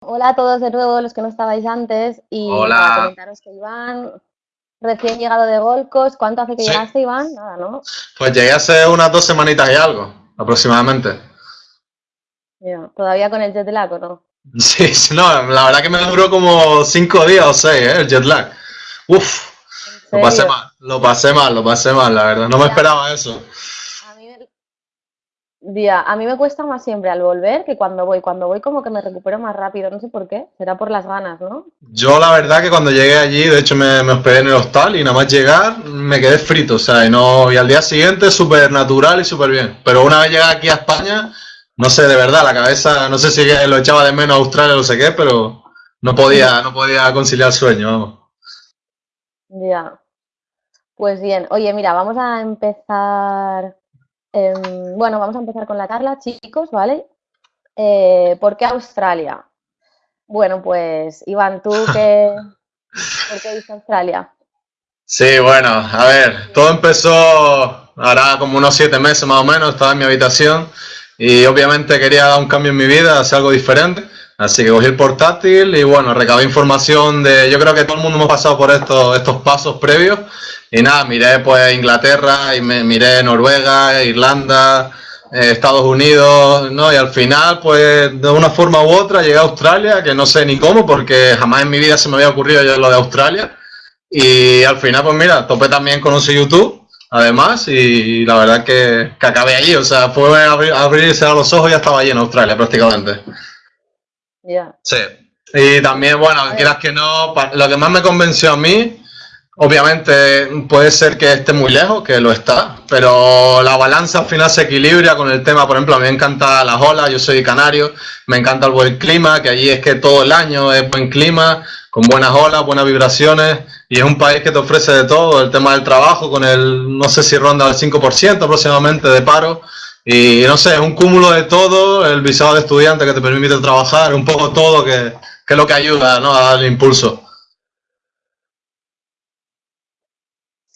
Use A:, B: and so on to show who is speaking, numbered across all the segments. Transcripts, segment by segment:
A: Hola a todos de nuevo, los que no estabais antes. Y
B: Hola.
A: para comentaros que Iván, recién llegado de Gold Coast, ¿cuánto hace que
B: Sí.
A: llegaste, Iván? Nada, ¿no?
B: Pues llegué hace unas dos semanitas y algo, aproximadamente.
A: Mira, ¿Todavía con el jet lag o no?
B: Sí, sí, no, la verdad que me duró como cinco días o seis, ¿eh? El jet lag. Uf,
A: ¿En
B: lo pasé mal, lo pasé mal, lo pasé mal, la verdad. No me esperaba eso.
A: A mí, me... Día, a mí me cuesta más siempre al volver que cuando voy. Cuando voy como que me recupero más rápido, no sé por qué. Será por las ganas, ¿no?
B: Yo la verdad que cuando llegué allí, de hecho me, me hospedé en el hostal y nada más llegar me quedé frito, o sea, y, no, y al día siguiente súper natural y súper bien. Pero una vez llegué aquí a España, no sé, de verdad, la cabeza, no sé si lo echaba de menos a Australia o no sé qué, pero no podía, no podía conciliar sueño, vamos.
A: Ya. Pues bien, oye, mira, vamos a empezar. Em, bueno, vamos a empezar con la charla, chicos, ¿vale? Eh, ¿por qué Australia? Bueno, pues Iván, ¿tú qué, por qué viste Australia?
B: Sí, bueno, a ver, todo empezó hará como unos siete meses más o menos, estaba en mi habitación y obviamente quería dar un cambio en mi vida, hacer algo diferente, así que cogí el portátil y bueno, recabé información de, yo creo que todo el mundo hemos pasado por estos, estos pasos previos y nada, miré pues Inglaterra y me miré Noruega, Irlanda, eh, Estados Unidos, ¿no? Y al final pues de una forma u otra llegué a Australia, que no sé ni cómo porque jamás en mi vida se me había ocurrido yo lo de Australia. Y al final, pues mira, topé también conocí YouTube, además, y la verdad que, que acabé allí, o sea, fue abrir, abrirse a los ojos y ya estaba allí en Australia prácticamente.
A: Ya.
B: Sí. Y también, bueno, quieras que no, lo que más me convenció a mí, obviamente puede ser que esté muy lejos, que lo está, pero la balanza al final se equilibra con el tema, por ejemplo, a mí me encantan las olas, yo soy canario, me encanta el buen clima, que allí es que todo el año es buen clima, con buenas olas, buenas vibraciones, y es un país que te ofrece de todo, el tema del trabajo, con el, no sé si ronda el 5% aproximadamente de paro, y no sé, es un cúmulo de todo, el visado de estudiante que te permite trabajar, un poco todo que, que es lo que ayuda ¿no? a darle impulso.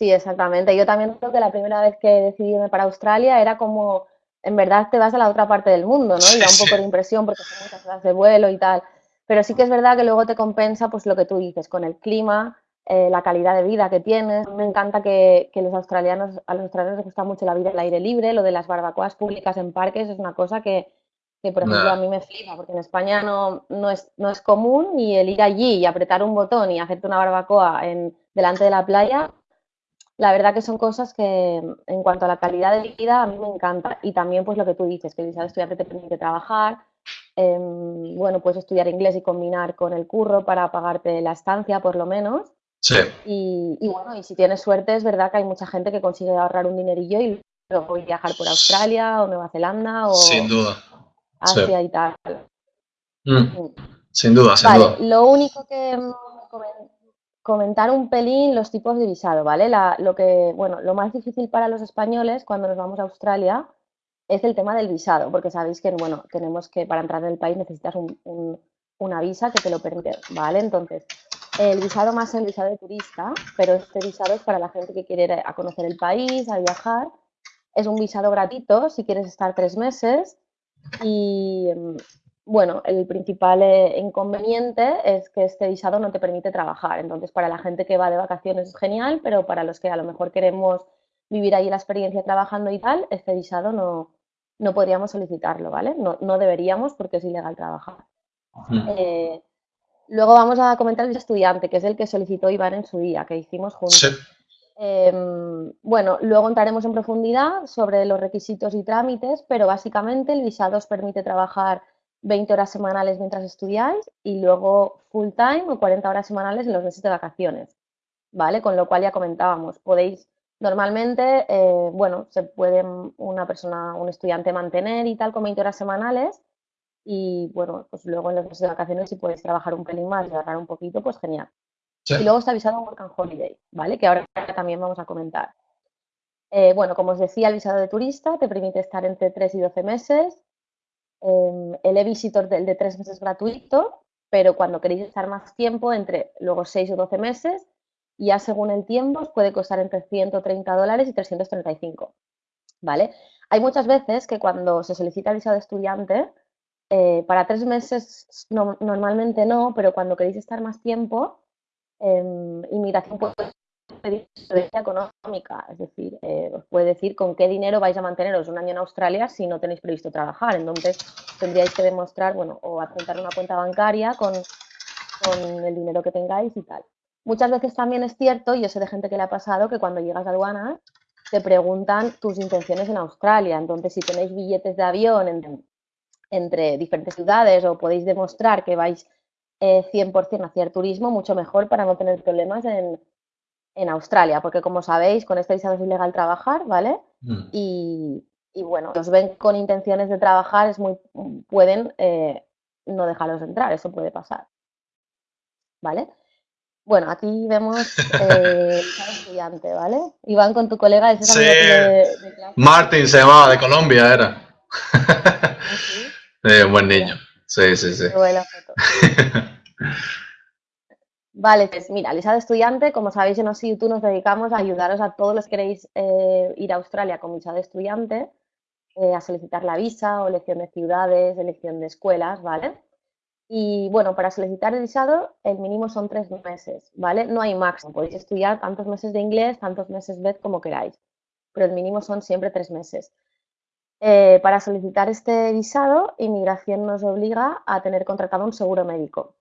A: Sí, exactamente. Yo también creo que la primera vez que decidí irme para Australia era como, en verdad te vas a la otra parte del mundo, ¿no? Y da un poco de impresión porque son muchas horas de vuelo y tal. Pero sí que es verdad que luego te compensa, pues lo que tú dices, con el clima, eh, la calidad de vida que tienes. Me encanta que, que los australianos, a los australianos les gusta mucho la vida al aire libre, lo de las barbacoas públicas en parques es una cosa que, que, por ejemplo, a mí me flipa, porque en España no, no es, no es común y el ir allí y apretar un botón y hacerte una barbacoa en, delante de la playa la verdad que son cosas que en cuanto a la calidad de vida a mí me encanta y también pues lo que tú dices, que el visado de estudiante te permite trabajar, em, bueno, puedes estudiar inglés y combinar con el curro para pagarte la estancia por lo menos
B: Sí,
A: y, y bueno, y si tienes suerte es verdad que hay mucha gente que consigue ahorrar un dinerillo y luego viajar por Australia o Nueva Zelanda o
B: sin duda. Sí.
A: Asia y tal.
B: Mm,
A: Mm.
B: Sin duda, sin
A: Vale,
B: duda.
A: lo único que comentar un pelín los tipos de visado, ¿vale? Lo que, bueno, lo más difícil para los españoles cuando nos vamos a Australia es el tema del visado, porque sabéis que, bueno, tenemos que para entrar en el país necesitas un- un- una visa que te lo permite, ¿vale? Entonces, el visado más el visado de turista, pero este visado es para la gente que quiere ir a conocer el país, a viajar. Es un visado gratuito si quieres estar tres meses y, mm, bueno, el principal eh, inconveniente es que este visado no te permite trabajar. Entonces, para la gente que va de vacaciones es genial, pero para los que a lo mejor queremos vivir ahí la experiencia trabajando y tal, este visado no, no podríamos solicitarlo, ¿vale? No, no deberíamos porque es ilegal trabajar.
B: Mm.
A: Eh, luego vamos a comentar el estudiante, que es el que solicitó Iván en su día, que hicimos juntos.
B: Sí,
A: Em, bueno, luego entraremos en profundidad sobre los requisitos y trámites, pero básicamente el visado os permite trabajar 20 horas semanales mientras estudiáis y luego full time o 40 horas semanales en los meses de vacaciones, ¿vale? Con lo cual ya comentábamos, podéis normalmente, eh, bueno, se puede una persona, un estudiante mantener y tal con 20 horas semanales y bueno, pues luego en los meses de vacaciones si podéis trabajar un pelín más y ahorrar un poquito, pues genial.
B: sí.
A: Y luego está visado Work and Holiday, ¿vale? Que ahora también vamos a comentar. Eh, bueno, como os decía, el visado de turista te permite estar entre 3 y 12 meses. Eh, el e-visitor del de 3 meses gratuito, pero cuando queréis estar más tiempo, entre luego 6 o 12 meses, ya según el tiempo os puede costar entre 130 dólares y 335, ¿vale? Hay muchas veces que cuando se solicita el visado de estudiante, eh, para tres meses normalmente no, pero cuando queréis estar más tiempo, em, inmigración puede pedir residencia económica, es decir, eh, os puede decir con qué dinero vais a manteneros un año en Australia si no tenéis previsto trabajar. Entonces tendríais que demostrar, bueno, o apuntar una cuenta bancaria con, el dinero que tengáis y tal. Muchas veces también es cierto, y yo sé de gente que le ha pasado, que cuando llegas a aduanas te preguntan tus intenciones en Australia. Entonces, si tenéis billetes de avión entre, diferentes ciudades o podéis demostrar que vais eh, 100% hacia el turismo, mucho mejor para no tener problemas en, Australia. Porque, como sabéis, con este visado es ilegal trabajar, ¿vale? Mm. Y, bueno, los ven con intenciones de trabajar, es muy, pueden eh, no dejarlos entrar, eso puede pasar. ¿Vale? Bueno, aquí vemos eh, estudiante, ¿vale? Iván con tu colega
B: ese sí. de, Martín se llamaba, de Colombia era. ¿Ah, sí? buen niño. Sí, sí, sí.
A: Vale, pues mira, Lisa de estudiante, como sabéis en OSI nos dedicamos a ayudaros a todos los que queréis eh, ir a Australia con visa de estudiante, eh, a solicitar la visa o elección de ciudades, elección de escuelas, ¿vale? Y bueno, para solicitar el visado, el mínimo son tres meses, ¿vale? No hay máximo, podéis estudiar tantos meses de inglés, tantos meses BED como queráis, pero el mínimo son siempre tres meses. Eh, para solicitar este visado, inmigración nos obliga a tener contratado un seguro médico,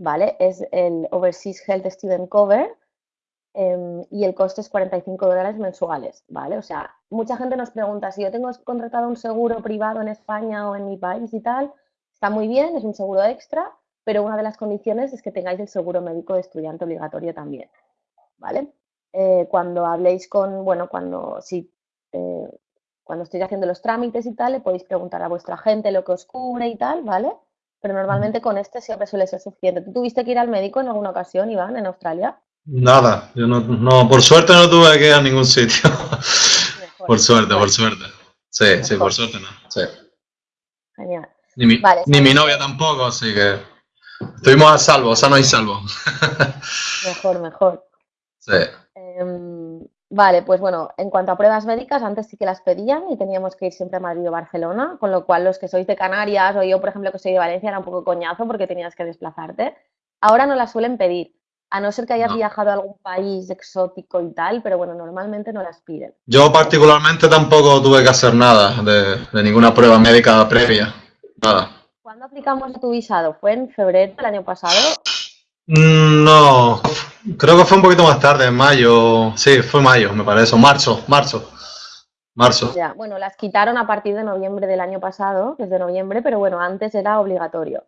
A: ¿vale? Es el Overseas Health Student Cover em, y el coste es 45 dólares mensuales, ¿vale? O sea, mucha gente nos pregunta si yo tengo contratado un seguro privado en España o en mi país y tal, Está muy bien, es un seguro extra, pero una de las condiciones es que tengáis el seguro médico de estudiante obligatorio también, ¿vale? Eh, cuando habléis con, bueno, cuando, si, eh, cuando estéis haciendo los trámites y tal, le podéis preguntar a vuestra gente lo que os cubre y tal, ¿vale? Pero normalmente con este siempre suele ser suficiente. ¿Tú tuviste que ir al médico en alguna ocasión, Iván, en Australia?
B: Nada, yo no, no por suerte no tuve que ir a ningún sitio. por suerte, por suerte. Sí, sí, por suerte no. Sí. Genial. Ni mi, ni mi novia tampoco, así que estuvimos a salvo, sano y salvo.
A: mejor, mejor. Sí. Em, vale, pues bueno, en cuanto a pruebas médicas, antes sí que las pedían y teníamos que ir siempre a Madrid o Barcelona, con lo cual los que sois de Canarias o yo, por ejemplo, que soy de Valencia, era un poco coñazo porque tenías que desplazarte. Ahora no las suelen pedir, a no ser que hayas viajado a algún país exótico y tal, pero bueno, normalmente no las piden.
B: Yo particularmente tampoco tuve que hacer nada de ninguna prueba médica previa. Nada.
A: ¿Cuándo aplicamos tu visado? ¿Fue en febrero del año pasado?
B: Mm, no, creo que fue un poquito más tarde, en mayo. Sí, fue mayo, me parece. Marzo, marzo. Marzo.
A: Ya, bueno, las quitaron a partir de noviembre del año pasado, desde noviembre, pero bueno, antes era obligatorio.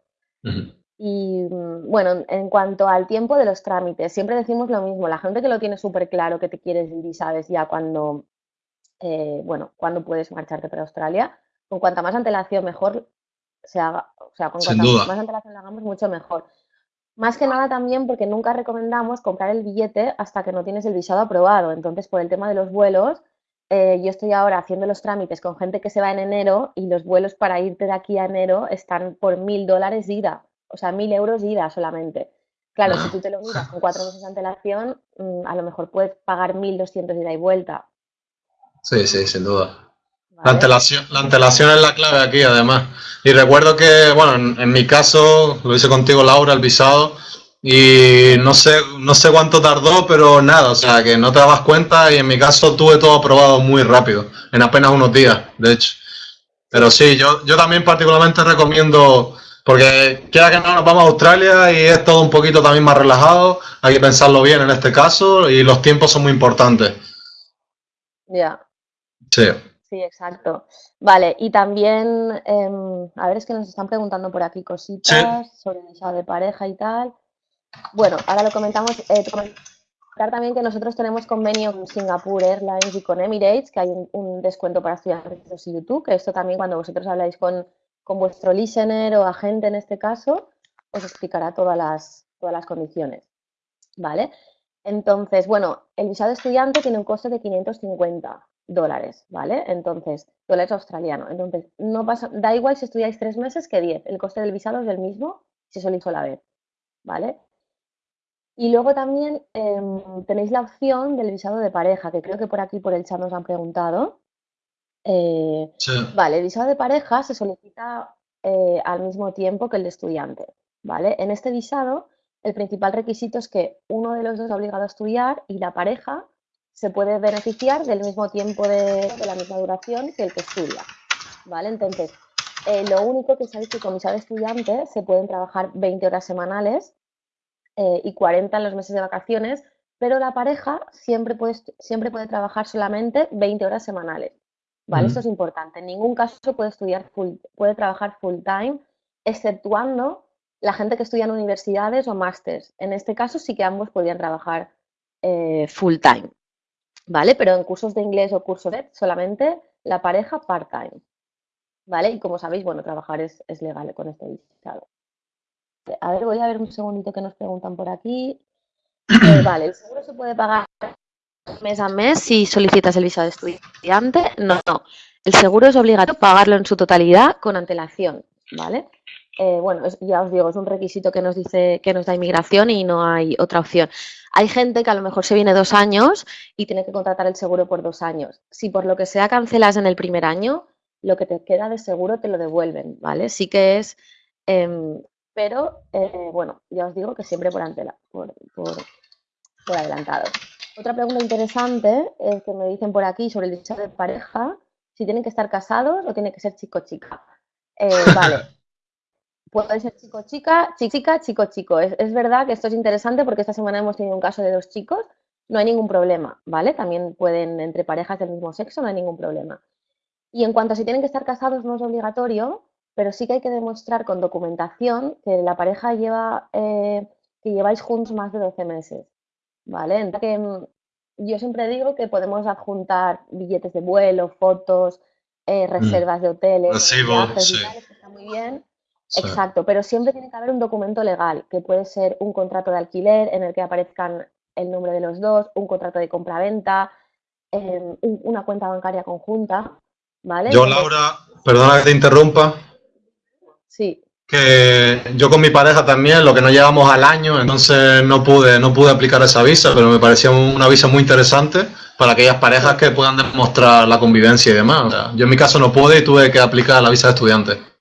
A: Y mm, bueno, en cuanto al tiempo de los trámites, siempre decimos lo mismo. La gente que lo tiene súper claro que te quieres ir y sabes ya cuando, eh, bueno, cuando puedes marcharte para Australia, con cuanta más antelación mejor, se haga, o sea, con cuanto más antelación hagamos, mucho mejor. Más que nada también porque nunca recomendamos comprar el billete hasta que no tienes el visado aprobado. Entonces, por el tema de los vuelos, eh, yo estoy ahora haciendo los trámites con gente que se va en enero y los vuelos para irte de aquí a enero están por mil dólares ida, o sea, mil euros ida solamente. Claro, si tú te lo miras con cuatro meses de antelación, mm, a lo mejor puedes pagar mil doscientos ida y vuelta.
B: Sí, sí, sin duda. La antelación, la antelación es la clave aquí, además. Y recuerdo que, bueno, en, mi caso, lo hice contigo, Laura, el visado, y no sé, no sé cuánto tardó, pero nada, o sea, que no te dabas cuenta, y en mi caso tuve todo aprobado muy rápido, en apenas unos días, de hecho. Pero sí, yo, yo también particularmente recomiendo, porque queda que no nos vamos a Australia y es todo un poquito también más relajado, hay que pensarlo bien en este caso, y los tiempos son muy importantes.
A: Ya.
B: Sí.
A: Sí, exacto. Vale, y también, em, a ver, es que nos están preguntando por aquí cositas sobre el de pareja y tal. Bueno, ahora lo comentamos. Eh, comentar también que nosotros tenemos convenio con Singapore Airlines y con Emirates, que hay un, descuento para estudiantes de YouTube, que esto también cuando vosotros habláis con, con, vuestro listener o agente en este caso, os explicará todas las, todas las condiciones. ¿Vale? Entonces, bueno, el visado estudiante tiene un coste de 550 dólares, ¿vale? Entonces, dólares australiano. Entonces, no pasa, da igual si estudiáis tres meses que diez. El coste del visado es el mismo si sois la vez, ¿vale? Y luego también em, tenéis la opción del visado de pareja, que creo que por aquí, por el chat, nos han preguntado. Eh, vale, el visado de pareja se solicita eh, al mismo tiempo que el de estudiante, ¿vale? En este visado, el principal requisito es que uno de los dos ha obligado a estudiar y la pareja se puede beneficiar del mismo tiempo de, la misma duración que el que estudia, ¿vale? Entonces, eh, lo único que sabéis que con visado estudiante se pueden trabajar 20 horas semanales eh, y 40 en los meses de vacaciones, pero la pareja siempre puede, siempre puede trabajar solamente 20 horas semanales. ¿Vale? Esto es importante. En ningún caso puede estudiar full, puede trabajar full time, exceptuando la gente que estudia en universidades o másters. En este caso sí que ambos podrían trabajar eh, full time. ¿Vale? Pero en cursos de inglés o cursos de solamente la pareja part-time. ¿Vale? Y como sabéis, bueno, trabajar es, es legal con este visado. A ver, voy a ver un segundito que nos preguntan por aquí. Eh, vale, el seguro se puede pagar mes a mes si solicitas el visado de estudiante. No, no. El seguro es obligatorio pagarlo en su totalidad con antelación, ¿vale? Eh, bueno, ya os digo, es un requisito que nos dice que nos da inmigración y no hay otra opción. Hay gente que a lo mejor se viene dos años y tiene que contratar el seguro por dos años. Si por lo que sea cancelas en el primer año, lo que te queda de seguro te lo devuelven, ¿vale? Sí que es, em, pero eh, bueno, ya os digo que siempre por, antela, por, por adelantado. Otra pregunta interesante es que me dicen por aquí sobre el visado de pareja, si tienen que estar casados o tiene que ser chico-chica. Eh, vale. Puede ser chico-chica, chica, chico-chico. Es, es, verdad que esto es interesante porque esta semana hemos tenido un caso de dos chicos, no hay ningún problema, ¿vale? También pueden entre parejas del mismo sexo, no hay ningún problema. Y en cuanto a si tienen que estar casados, no es obligatorio, pero sí que hay que demostrar con documentación que la pareja lleva, eh, que lleváis juntos más de 12 meses. ¿vale? que mm, yo siempre digo que podemos adjuntar billetes de vuelo, fotos, eh, mm. reservas de hoteles, viajes, que está muy bien. Exacto, pero siempre tiene que haber un documento legal, que puede ser un contrato de alquiler en el que aparezcan el nombre de los dos, un contrato de compra-venta, em, una cuenta bancaria conjunta, ¿vale?
B: Yo, Laura, perdona que te interrumpa.
A: Sí
B: que yo con mi pareja también, lo que no llevamos al año, entonces no pude, no pude aplicar esa visa, pero me parecía una visa muy interesante para aquellas parejas que puedan demostrar la convivencia y demás. yo en mi caso no pude y tuve que aplicar la visa de estudiante.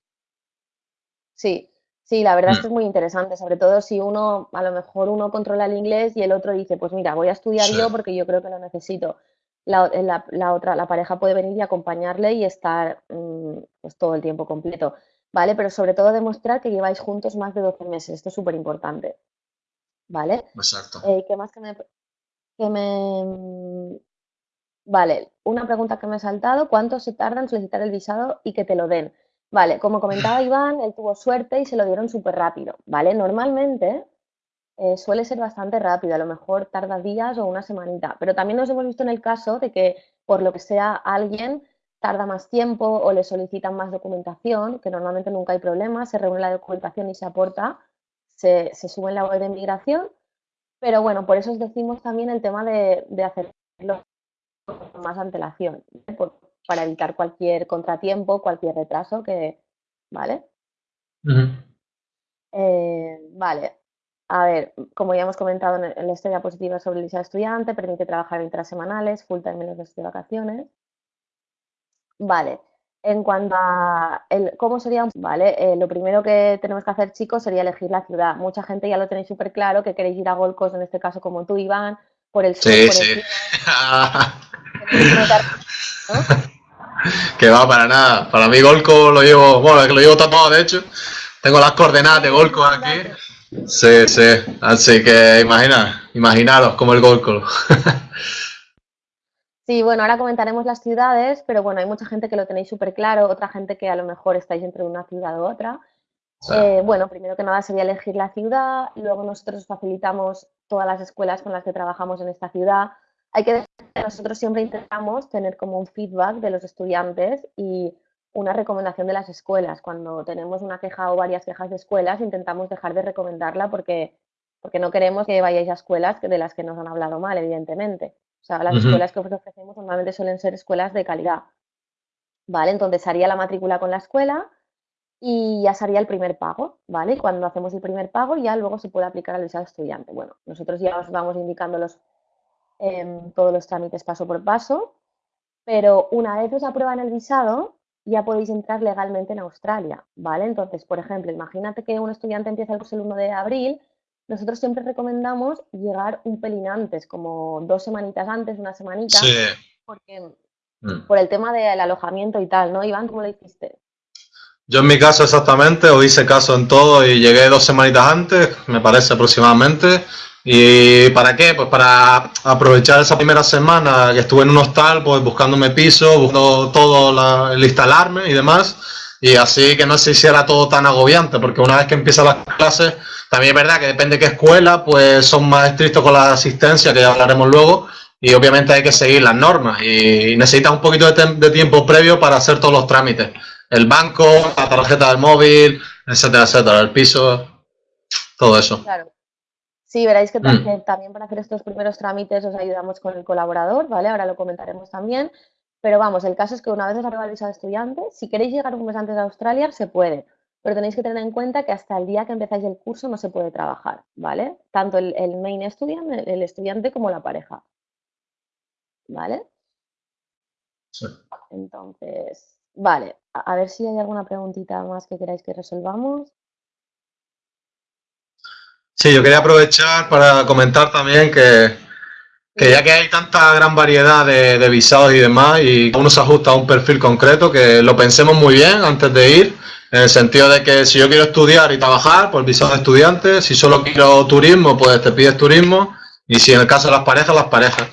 A: Sí, sí, la verdad es que es muy interesante, sobre todo si uno, a lo mejor uno controla el inglés y el otro dice, pues mira, voy a estudiar yo porque yo creo que lo necesito. La, otra, la pareja puede venir y acompañarle y estar mm, pues, todo el tiempo completo. ¿vale? Pero sobre todo demostrar que lleváis juntos más de 12 meses, esto es súper importante, ¿vale?
B: Exacto.
A: Eh, ¿Qué más que me, que me... Vale, una pregunta que me ha saltado, ¿cuánto se tarda en solicitar el visado y que te lo den? Vale, como comentaba Iván, él tuvo suerte y se lo dieron súper rápido, ¿vale? Normalmente eh, suele ser bastante rápido, a lo mejor tarda días o una semanita, pero también nos hemos visto en el caso de que por lo que sea alguien tarda más tiempo o le solicitan más documentación, que normalmente nunca hay problema, se reúne la documentación y se aporta, se, sube en la web de inmigración, pero bueno, por eso os decimos también el tema de, hacerlo con más antelación, para evitar cualquier contratiempo, cualquier retraso que, ¿vale? Eh, vale, a ver, como ya hemos comentado en, la historia positiva sobre el visado estudiante, permite trabajar 20 semanales, full time en meses de vacaciones, Vale. En cuanto a el, cómo sería, vale, eh, lo primero que tenemos que hacer, chicos, sería elegir la ciudad. Mucha gente ya lo tenéis súper claro, que queréis ir a Gold Coast, en este caso como tú, Iván, por el sur,
B: sí, sí. que va, para nada. Para mí Gold Coast lo llevo, bueno, lo llevo todo, de hecho. Tengo las coordenadas de Gold Coast aquí. Sí, sí. Así que imagina, imaginaros como el Gold Coast.
A: Sí, bueno, ahora comentaremos las ciudades, pero bueno, hay mucha gente que lo tenéis súper claro, otra gente que a lo mejor estáis entre una ciudad u otra. Eh, bueno, primero que nada sería elegir la ciudad, luego nosotros facilitamos todas las escuelas con las que trabajamos en esta ciudad. Hay que decir que nosotros siempre intentamos tener como un feedback de los estudiantes y una recomendación de las escuelas. Cuando tenemos una queja o varias quejas de escuelas, intentamos dejar de recomendarla porque, porque no queremos que vayáis a escuelas de las que nos han hablado mal, evidentemente. O sea, las escuelas que ofrecemos normalmente suelen ser escuelas de calidad. ¿Vale? Entonces haría la matrícula con la escuela y ya sería el primer pago, ¿vale? Cuando hacemos el primer pago ya luego se puede aplicar al visado estudiante. Bueno, nosotros ya os vamos indicando los, em, todos los trámites paso por paso, pero una vez os aprueban el visado ya podéis entrar legalmente en Australia, ¿vale? Entonces, por ejemplo, imagínate que un estudiante empieza el curso el 1 de abril, nosotros siempre recomendamos llegar un pelín antes, como dos semanitas antes, una semanita, porque mm. por el tema del alojamiento y tal, ¿no? Iván, ¿cómo lo hiciste?
B: Yo en mi caso exactamente, os hice caso en todo y llegué dos semanitas antes, me parece aproximadamente. ¿Y para qué? Pues para aprovechar esa primera semana que estuve en un hostal, pues buscándome piso, buscando todo el instalarme y demás. Y así que no se hiciera todo tan agobiante, porque una vez que empiezan las clases, también es verdad que depende de qué escuela, pues son más estrictos con la asistencia, que ya hablaremos luego, y obviamente hay que seguir las normas y necesitas un poquito de, de tiempo previo para hacer todos los trámites el banco, la tarjeta del móvil, etcétera, etcétera, el piso, todo eso. Claro.
A: Sí, veréis mm. que, también para hacer estos primeros trámites os ayudamos con el colaborador, ¿vale? Ahora lo comentaremos también. Pero vamos, el caso es que una vez os arriba el visado de estudiante, si queréis llegar un mes antes a Australia, se puede. Pero tenéis que tener en cuenta que hasta el día que empezáis el curso no se puede trabajar, ¿vale? Tanto el, main estudiante, el estudiante como la pareja. ¿Vale? Sí. Entonces, Vale, a ver si hay alguna preguntita más que queráis que resolvamos.
B: Sí, yo quería aprovechar para comentar también que, ya que hay tanta gran variedad de, visados y demás, y uno se ajusta a un perfil concreto, que lo pensemos muy bien antes de ir, en el sentido de que si yo quiero estudiar y trabajar, pues visado de estudiante, si solo quiero turismo, pues te pides turismo, y si en el caso de las parejas, las parejas.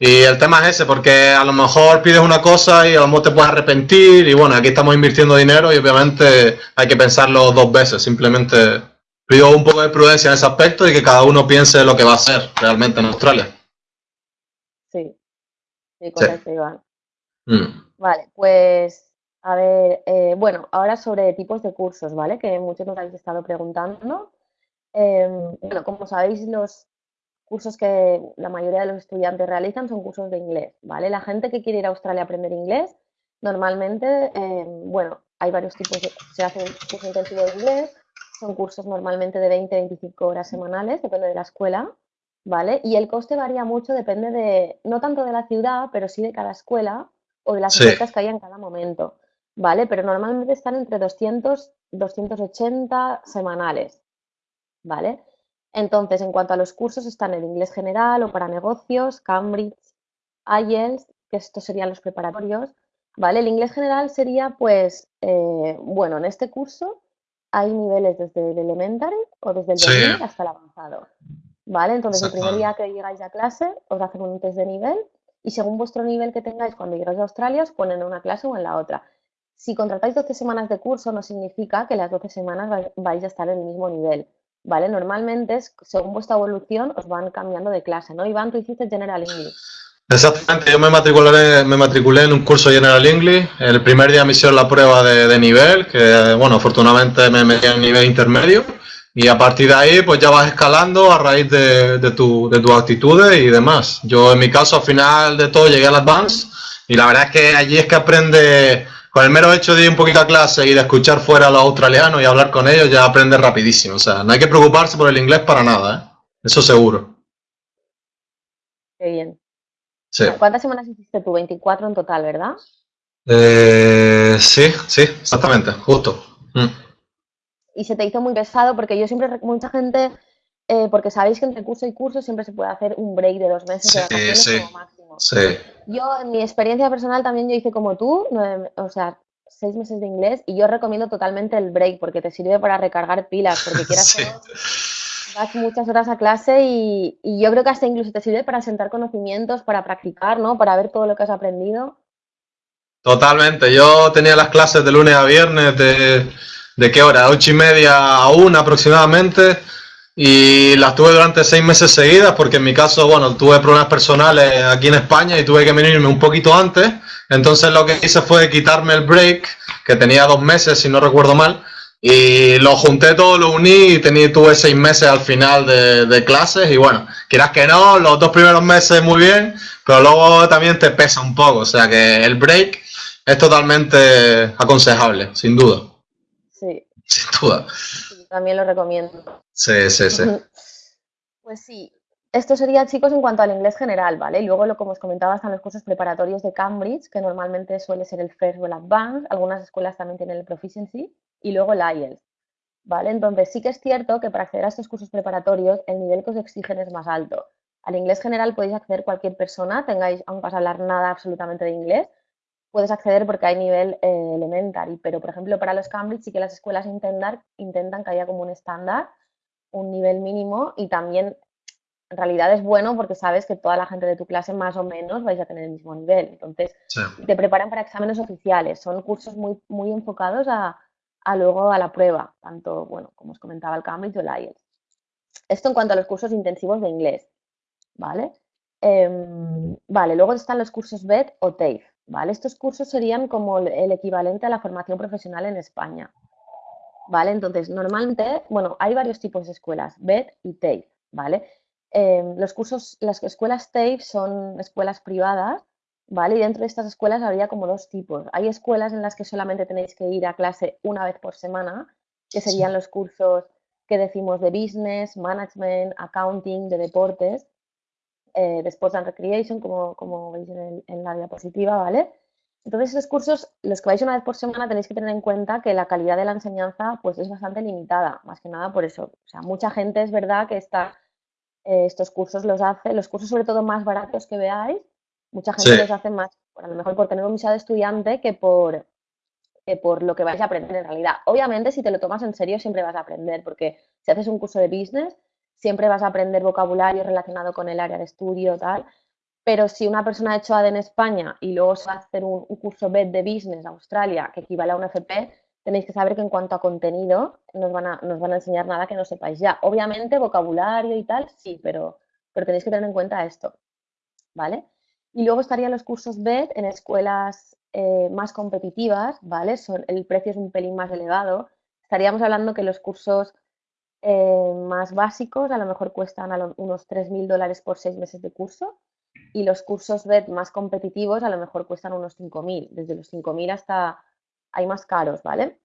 B: Y el tema es ese, porque a lo mejor pides una cosa y a lo mejor te puedes arrepentir y bueno, aquí estamos invirtiendo dinero y obviamente hay que pensarlo dos veces. Simplemente pido un poco de prudencia en ese aspecto y que cada uno piense lo que va a hacer realmente en Australia.
A: Sí, sí, correcto, Iván. Mm. Vale, pues a ver, eh, bueno, ahora sobre tipos de cursos, ¿vale? Que muchos nos habéis estado preguntando. Em, bueno, como sabéis, los cursos que la mayoría de los estudiantes realizan son cursos de inglés, ¿vale? La gente que quiere ir a Australia a aprender inglés, normalmente, eh, bueno, hay varios tipos, de, se hace un curso intensivo de inglés, son cursos normalmente de 20-25 horas semanales, depende de la escuela, ¿vale? Y el coste varía mucho, depende de, no tanto de la ciudad, pero sí de cada escuela o de las ofertas que haya en cada momento, ¿vale? Pero normalmente están entre 200, 280 semanales, ¿vale? Entonces, en cuanto a los cursos, están el inglés general o para negocios, Cambridge, IELTS, que estos serían los preparatorios, ¿vale? El inglés general sería, pues, eh, bueno, en este curso hay niveles desde el elementary o desde el beginner hasta el avanzado, ¿vale? Entonces, el primer día que llegáis a clase, os hacen un test de nivel y según vuestro nivel que tengáis cuando llegáis a Australia, os ponen en una clase o en la otra. Si contratáis 12 semanas de curso, no significa que las 12 semanas vais a estar en el mismo nivel ¿vale? Normalmente, según vuestra evolución, os van cambiando de clase, ¿no? Iván, tú hiciste General English.
B: Exactamente, yo me matriculé, me matriculé en un curso General English. El primer día me hicieron la prueba de, nivel, que bueno, afortunadamente me metí en nivel intermedio. Y a partir de ahí, pues ya vas escalando a raíz de, tu, de tus actitudes y demás. Yo, en mi caso, al final de todo, llegué al Advance. Y la verdad es que allí es que aprende con el mero hecho de ir un poquito a clase y de escuchar fuera a los australianos y hablar con ellos, ya aprendes rapidísimo. O sea, no hay que preocuparse por el inglés para nada, ¿eh? Eso seguro.
A: Qué bien. ¿Cuántas semanas hiciste tú? 24 en total, ¿verdad?
B: Eh, sí, sí, exactamente, justo. Mm.
A: Y se te hizo muy pesado porque yo siempre, mucha gente, eh, porque sabéis que entre curso y curso siempre se puede hacer un break de dos meses de vacaciones sí, como máximo.
B: Sí.
A: Yo, en mi experiencia personal, también yo hice como tú, o sea, seis meses de inglés y yo recomiendo totalmente el break porque te sirve para recargar pilas, porque quieras vas muchas horas a clase y, yo creo que hasta incluso te sirve para sentar conocimientos, para practicar, ¿no? Para ver todo lo que has aprendido.
B: Totalmente. Yo tenía las clases de lunes a viernes de, ¿de qué hora? Ocho y media a una aproximadamente y las tuve durante seis meses seguidas porque en mi caso, bueno, tuve problemas personales aquí en España y tuve que venirme un poquito antes. Entonces lo que hice fue quitarme el break, que tenía dos meses, si no recuerdo mal, y lo junté todo, lo uní y tenía, tuve seis meses al final de, de clases y bueno, quieras que no, los dos primeros meses muy bien, pero luego también te pesa un poco, o sea que el break es totalmente aconsejable, sin duda.
A: Sí.
B: Sin duda
A: también lo recomiendo.
B: Sí, sí, sí.
A: Pues sí. esto sería, chicos, en cuanto al inglés general, ¿vale? Y luego, lo como os comentaba, están los cursos preparatorios de Cambridge, que normalmente suele ser el First o el Advanced. Algunas escuelas también tienen el Proficiency. Y luego el IELTS, ¿vale? Entonces, sí que es cierto que para acceder a estos cursos preparatorios, el nivel que os exigen es más alto. Al inglés general podéis acceder cualquier persona, tengáis, aún vas a hablar nada absolutamente de inglés, puedes acceder porque hay nivel eh, elementary, pero por ejemplo para los Cambridge sí que las escuelas intentan, intentan que haya como un estándar, un nivel mínimo y también en realidad es bueno porque sabes que toda la gente de tu clase más o menos vais a tener el mismo nivel. Entonces, te preparan para exámenes oficiales. Son cursos muy, muy enfocados a, luego a la prueba, tanto, bueno, como os comentaba el Cambridge o el IELTS. Esto en cuanto a los cursos intensivos de inglés, ¿vale? Em, vale, luego están los cursos BED o TAFE, ¿vale? Estos cursos serían como el equivalente a la formación profesional en España, ¿vale? Entonces, normalmente, bueno, hay varios tipos de escuelas, BED y TAFE, ¿vale? Em, los cursos, las escuelas TAFE son escuelas privadas, ¿vale? Y dentro de estas escuelas habría como dos tipos. Hay escuelas en las que solamente tenéis que ir a clase una vez por semana, que serían los cursos que decimos de business, management, accounting, de deportes, eh, de sports and recreation, como, como veis en, en, la diapositiva, ¿vale? Entonces, esos cursos, los que vais una vez por semana, tenéis que tener en cuenta que la calidad de la enseñanza pues, es bastante limitada, más que nada por eso. O sea, mucha gente es verdad que está eh, estos cursos los hace, los cursos sobre todo más baratos que veáis, mucha gente los hace más, a lo mejor por tener un visado de estudiante que por, por lo que vais a aprender en realidad. Obviamente, si te lo tomas en serio, siempre vas a aprender, porque si haces un curso de business, siempre vas a aprender vocabulario relacionado con el área de estudio, tal. Pero si una persona ha hecho AD en España y luego se va a hacer un, un curso BED de Business Australia, que equivale a un FP, tenéis que saber que en cuanto a contenido nos van a, nos van a enseñar nada que no sepáis ya. Obviamente, vocabulario y tal, sí, pero, pero tenéis que tener en cuenta esto, ¿vale? Y luego estarían los cursos BED en escuelas eh, más competitivas, ¿vale? Son, el precio es un pelín más elevado. Estaríamos hablando que los cursos eh, más básicos a lo mejor cuestan unos 3.000 dólares por seis meses de curso y los cursos BED más competitivos a lo mejor cuestan unos 5.000, desde los 5.000 hasta hay más caros, ¿vale?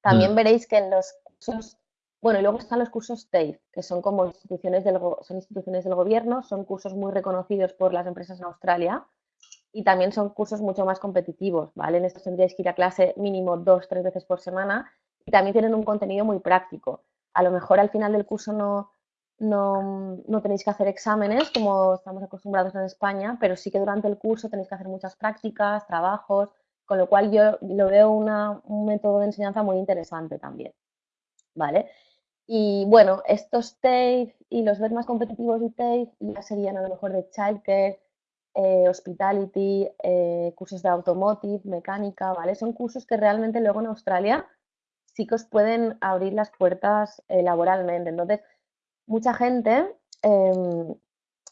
A: También mm. veréis que en los cursos, bueno, y luego están los cursos TAFE, que son como instituciones del, son del gobierno, son cursos muy reconocidos por las empresas en Australia y también son cursos mucho más competitivos, ¿vale? En estos tendríais que ir a clase mínimo dos, tres veces por semana y también tienen un contenido muy práctico. A lo mejor al final del curso no, no, no, tenéis que hacer exámenes como estamos acostumbrados en España, pero sí que durante el curso tenéis que hacer muchas prácticas, trabajos, con lo cual yo lo veo un método de enseñanza muy interesante también, ¿vale? Y bueno, estos TAFE y los BED más competitivos de TAFE ya serían a lo mejor de childcare, eh, hospitality, eh, cursos de automotive, mecánica, ¿vale? Son cursos que realmente luego en Australia sí que os pueden abrir las puertas eh, laboralmente. Entonces, mucha gente em,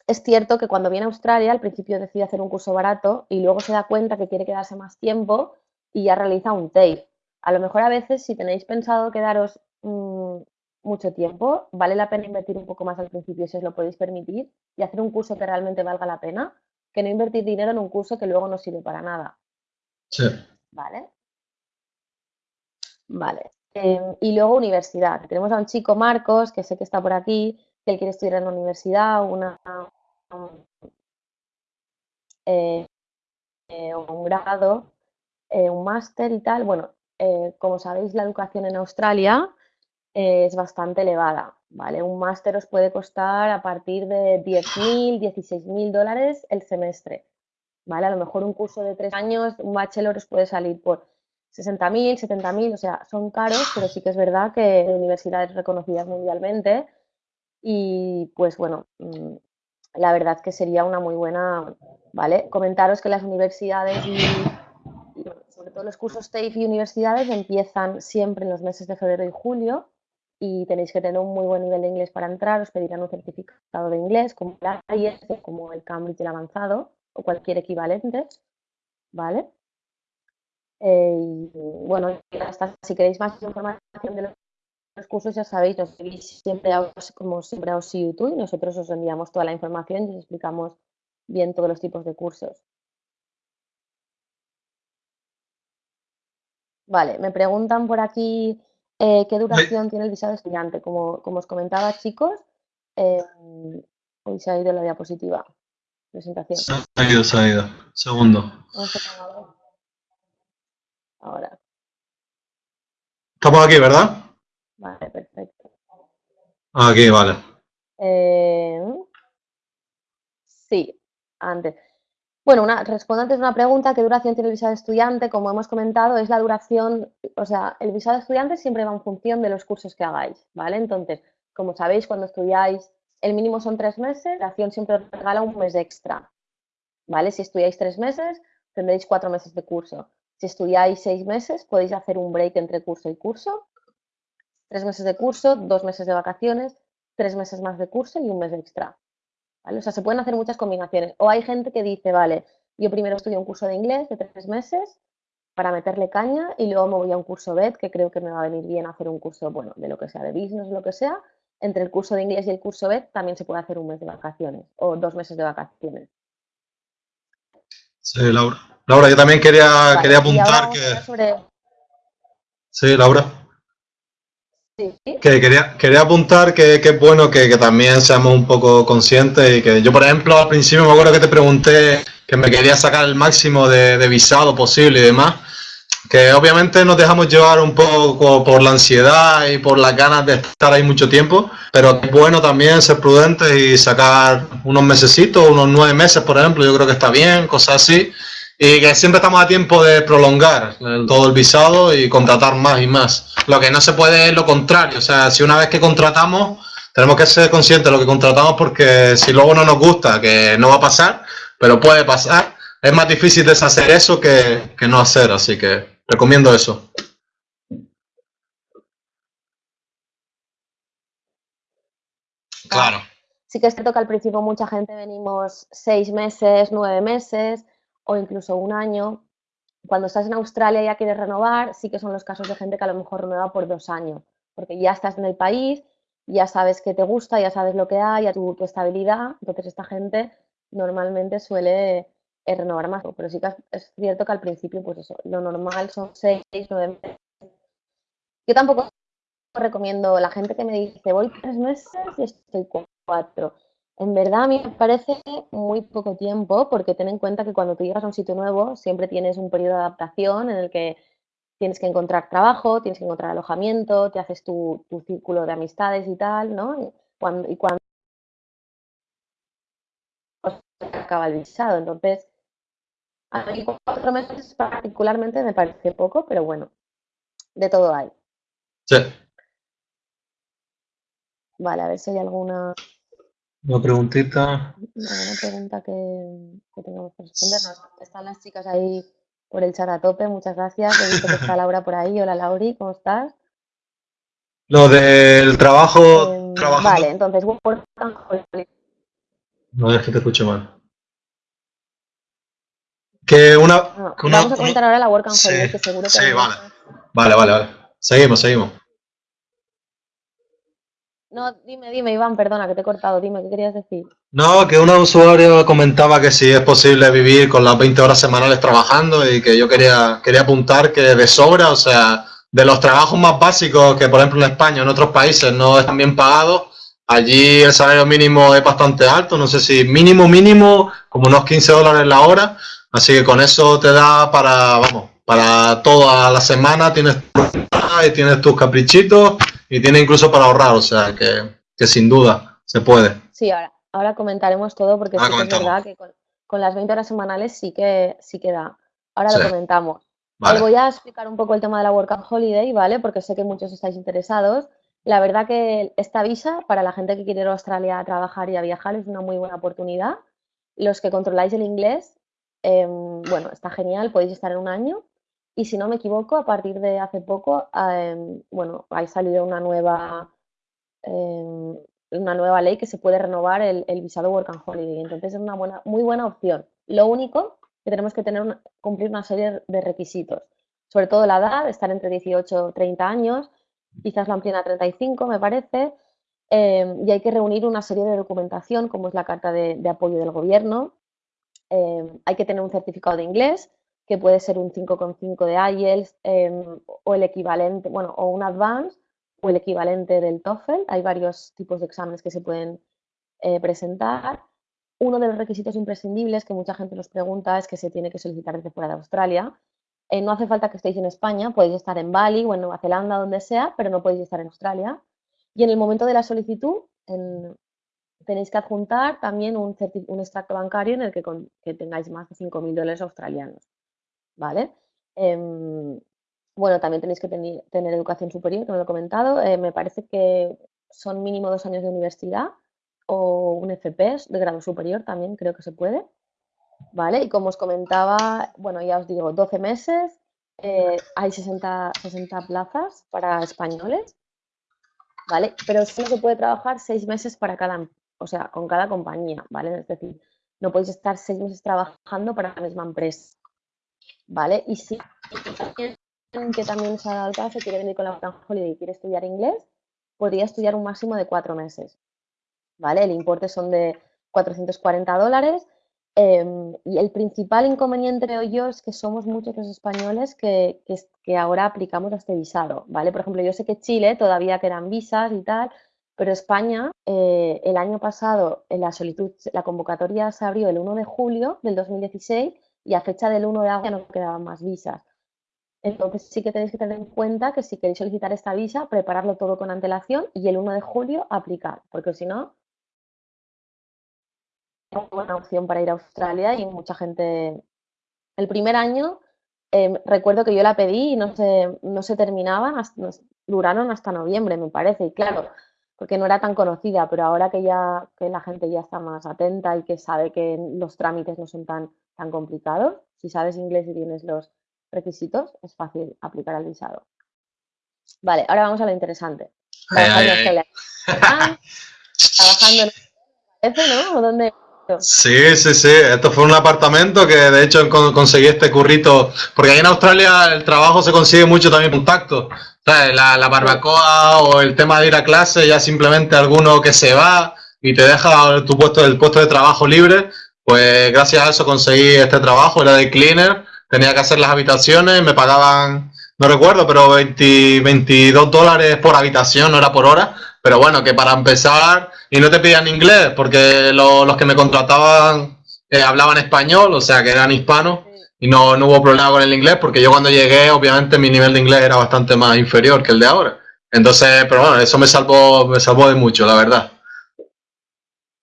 A: es cierto que cuando viene a Australia al principio decide hacer un curso barato y luego se da cuenta que quiere quedarse más tiempo y ya realiza un TAFE. A lo mejor a veces si tenéis pensado quedaros mm, mucho tiempo, vale la pena invertir un poco más al principio si os lo podéis permitir y hacer un curso que realmente valga la pena que no invertir dinero en un curso que luego no sirve para nada.
B: Sí.
A: ¿Vale? Vale. Em, y luego universidad. Tenemos a un chico, Marcos, que sé que está por aquí, que él quiere estudiar en la universidad, una, eh, eh, un grado, eh, un máster y tal. Bueno, como sabéis, la educación en Australia es bastante elevada, ¿vale? Un máster os puede costar a partir de 10.000, 16.000 dólares el semestre, ¿vale? A lo mejor un curso de tres años, un bachelor os puede salir por 60.000, 70.000, o sea, son caros, pero sí que es verdad que universidades reconocidas mundialmente y pues bueno, mm, la verdad que sería una muy buena, ¿vale? Comentaros que las universidades y, sobre todo los cursos TAFE y universidades empiezan siempre en los meses de febrero y julio y tenéis que tener un muy buen nivel de inglés para entrar, os pedirán un certificado de inglés como el IELTS, como el Cambridge el avanzado o cualquier equivalente, ¿vale? Eh, y bueno, si queréis más información de los cursos ya sabéis, nos seguís siempre a, como siempre a YouTube y nosotros os enviamos toda la información y os explicamos bien todos los tipos de cursos. Vale, me preguntan por aquí eh, qué duración tiene el visado estudiante. Como, como, os comentaba, chicos, em, Hoy se ha ido la diapositiva. Presentación.
B: Se ha ido, se ha ido. Segundo.
A: Ahora.
B: Estamos aquí, ¿verdad?
A: Vale, perfecto.
B: Aquí, vale.
A: Eh, sí, antes. Bueno, una, respondo antes una pregunta, ¿qué duración tiene el visado de estudiante? Como hemos comentado, es la duración, o sea, el visado de estudiante siempre va en función de los cursos que hagáis, ¿vale? Entonces, como sabéis, cuando estudiáis, el mínimo son tres meses, la acción siempre os regala un mes extra, ¿vale? Si estudiáis tres meses, tendréis cuatro meses de curso. Si estudiáis seis meses, podéis hacer un break entre curso y curso, tres meses de curso, dos meses de vacaciones, tres meses más de curso y un mes extra. O sea, se pueden hacer muchas combinaciones. O hay gente que dice, vale, yo primero estudio un curso de inglés de tres meses para meterle caña y luego me voy a un curso BED, que creo que me va a venir bien hacer un curso, bueno, de lo que sea, de business, lo que sea. Entre el curso de inglés y el curso BED también se puede hacer un mes de vacaciones o dos meses de vacaciones.
B: Sí, Laura. Laura, yo también quería, quería apuntar que... Sí, Laura. Que quería, quería apuntar que, es bueno que, también seamos un poco conscientes y que yo, por ejemplo, al principio me acuerdo que te pregunté que me quería sacar el máximo de, visado posible y demás, que obviamente nos dejamos llevar un poco por la ansiedad y por las ganas de estar ahí mucho tiempo, pero es bueno también ser prudentes y sacar unos mesecitos, unos nueve meses, por ejemplo, yo creo que está bien, cosas así, y que siempre estamos a tiempo de prolongar todo el visado y contratar más y más. Lo que no se puede es lo contrario, o sea, si una vez que contratamos, tenemos que ser conscientes de lo que contratamos porque si luego no nos gusta, que no va a pasar, pero puede pasar, es más difícil deshacer eso que, que no hacer, así que recomiendo eso. Claro.
A: Sí que es cierto que al principio mucha gente venimos seis meses, nueve meses, o incluso un año. Cuando estás en Australia y ya quieres renovar, sí que son los casos de gente que a lo mejor renueva por dos años, porque ya estás en el país, ya sabes que te gusta, ya sabes lo que hay, ya tu, tu estabilidad, entonces esta gente normalmente suele eh, renovar más, pero sí que es cierto que al principio, pues eso, lo normal son seis, nueve meses. Yo tampoco recomiendo la gente que me dice voy tres meses y estoy cuatro. En verdad a mí me parece muy poco tiempo porque ten en cuenta que cuando tú llegas a un sitio nuevo siempre tienes un periodo de adaptación en el que tienes que encontrar trabajo, tienes que encontrar alojamiento, te haces tu, círculo de amistades y tal, ¿no? Y cuando, y cuando acaba el visado. Entonces, a mí cuatro meses particularmente me parece poco, pero bueno, de todo hay.
B: Sí.
A: Vale, a ver si hay alguna
B: una preguntita.
A: Una pregunta que, que que responder. están las chicas ahí por el chat a tope, muchas gracias. He visto que está Laura por ahí. Hola Lauri, ¿cómo estás?
B: Lo del trabajo.
A: Eh, vale, entonces Work
B: No es que te escuche mal. Que una,
A: ah, vamos a comentar ahora la Work and
B: sí,
A: que seguro que.
B: Sí, vale. Vale, vale, vale. Seguimos, seguimos.
A: No, dime, dime, Iván, perdona que te he cortado, dime, ¿qué querías decir?
B: No, que un usuario comentaba que si es posible vivir con las 20 horas semanales trabajando y que yo quería, quería apuntar que de sobra, o sea, de los trabajos más básicos que por ejemplo en España en otros países no están bien pagados, allí el salario mínimo es bastante alto, no sé si mínimo mínimo como unos 15 dólares la hora, así que con eso te da para, vamos, para toda la semana tienes, y tienes tus caprichitos y tiene incluso para ahorrar, o sea que, que sin duda se puede.
A: Sí, ahora, ahora comentaremos todo porque es verdad que con, las 20 horas semanales sí que, sí que da. Ahora lo comentamos. voy a explicar un poco el tema de la Work and Holiday, ¿vale? Porque sé que muchos estáis interesados. La verdad que esta visa, para la gente que quiere ir a Australia a trabajar y a viajar, es una muy buena oportunidad. Los que controláis el inglés, em, bueno, está genial, podéis estar en un año y si no me equivoco, a partir de hace poco, em, bueno, ha salido una nueva, em, una nueva ley que se puede renovar el, visado Work and Holiday. Entonces es una buena, muy buena opción. Lo único que tenemos que tener cumplir una serie de requisitos, sobre todo la edad, estar entre 18 y 30 años, quizás la amplíen a 35, me parece, em, y hay que reunir una serie de documentación, como es la carta de apoyo del gobierno, hay que tener un certificado de inglés, que puede ser un 5,5 de IELTS em, o el equivalente, bueno, o un Advanced o el equivalente del TOEFL. Hay varios tipos de exámenes que se pueden eh, presentar. Uno de los requisitos imprescindibles que mucha gente nos pregunta es que se tiene que solicitar desde fuera de Australia. Eh, no hace falta que estéis en España, podéis estar en Bali o en Nueva Zelanda, donde sea, pero no podéis estar en Australia. Y en el momento de la solicitud, tenéis que adjuntar también un, extracto bancario en el que, tengáis más de 5.000 dólares australianos. ¿Vale? Em, bueno, también tenéis que tener educación superior, me lo he comentado. Eh, me parece que son mínimo dos años de universidad o un FP de grado superior también creo que se puede. ¿Vale? Y como os comentaba, bueno, ya os digo, 12 meses, eh, hay 60, 60 plazas para españoles, ¿vale? Pero solo se puede trabajar seis meses para cada, o sea, con cada compañía, ¿vale? Es decir, no podéis estar seis meses trabajando para la misma empresa, ¿vale? Y si que también se ha dado el caso, quiere venir con la Open Holiday y quiere estudiar inglés, podría estudiar un máximo de cuatro meses, ¿vale? El importe son de 440 dólares em, y el principal inconveniente, creo yo, es que somos muchos los españoles que, que, ahora aplicamos este visado, ¿vale? Por ejemplo, yo sé que Chile todavía quedan visas y tal, pero España, eh, el año pasado, en la solicitud, la convocatoria se abrió el 1 de julio del 2016 y a fecha del 1 de agosto ya no quedaban más visas. Entonces sí que tenéis que tener en cuenta que si queréis solicitar esta visa, prepararlo todo con antelación y el 1 de julio aplicar, porque si no, es una buena opción para ir a Australia y mucha gente... El primer año em, recuerdo que yo la pedí y no se, no se terminaban, duraron hasta noviembre, me parece, y claro, porque no era tan conocida, pero ahora que ya que la gente ya está más atenta y que sabe que los trámites no son tan, tan complicados, si sabes inglés y tienes los requisitos, es fácil aplicar al visado. Vale, ahora vamos a lo interesante. Trabajando en ¿no? ¿Dónde?
B: Sí, sí, sí. Esto fue un apartamento que de hecho conseguí este currito, porque ahí en Australia el trabajo se consigue mucho también contacto. La, barbacoa o el tema de ir a clase, ya simplemente alguno que se va y te deja tu puesto, el puesto de trabajo libre, pues gracias a eso conseguí este trabajo, era de cleaner tenía que hacer las habitaciones, me pagaban, no recuerdo, pero 20, 22 dólares por habitación, no era por hora, pero bueno, que para empezar, y no te pedían inglés, porque los que me contrataban eh, hablaban español, o sea que eran hispanos, y no, no hubo problema con el inglés, porque yo cuando llegué, obviamente mi nivel de inglés era bastante más inferior que el de ahora. Entonces, pero bueno, eso me salvó, me salvó de mucho, la verdad.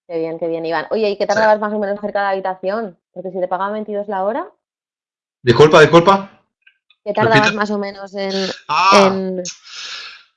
A: Qué bien, qué bien, Iván. Oye, ¿y qué tardabas más o menos cerca de la habitación? Porque si te pagaban 22 la hora.
B: Disculpa, disculpa.
A: ¿Qué tardabas más o menos en...? Ah.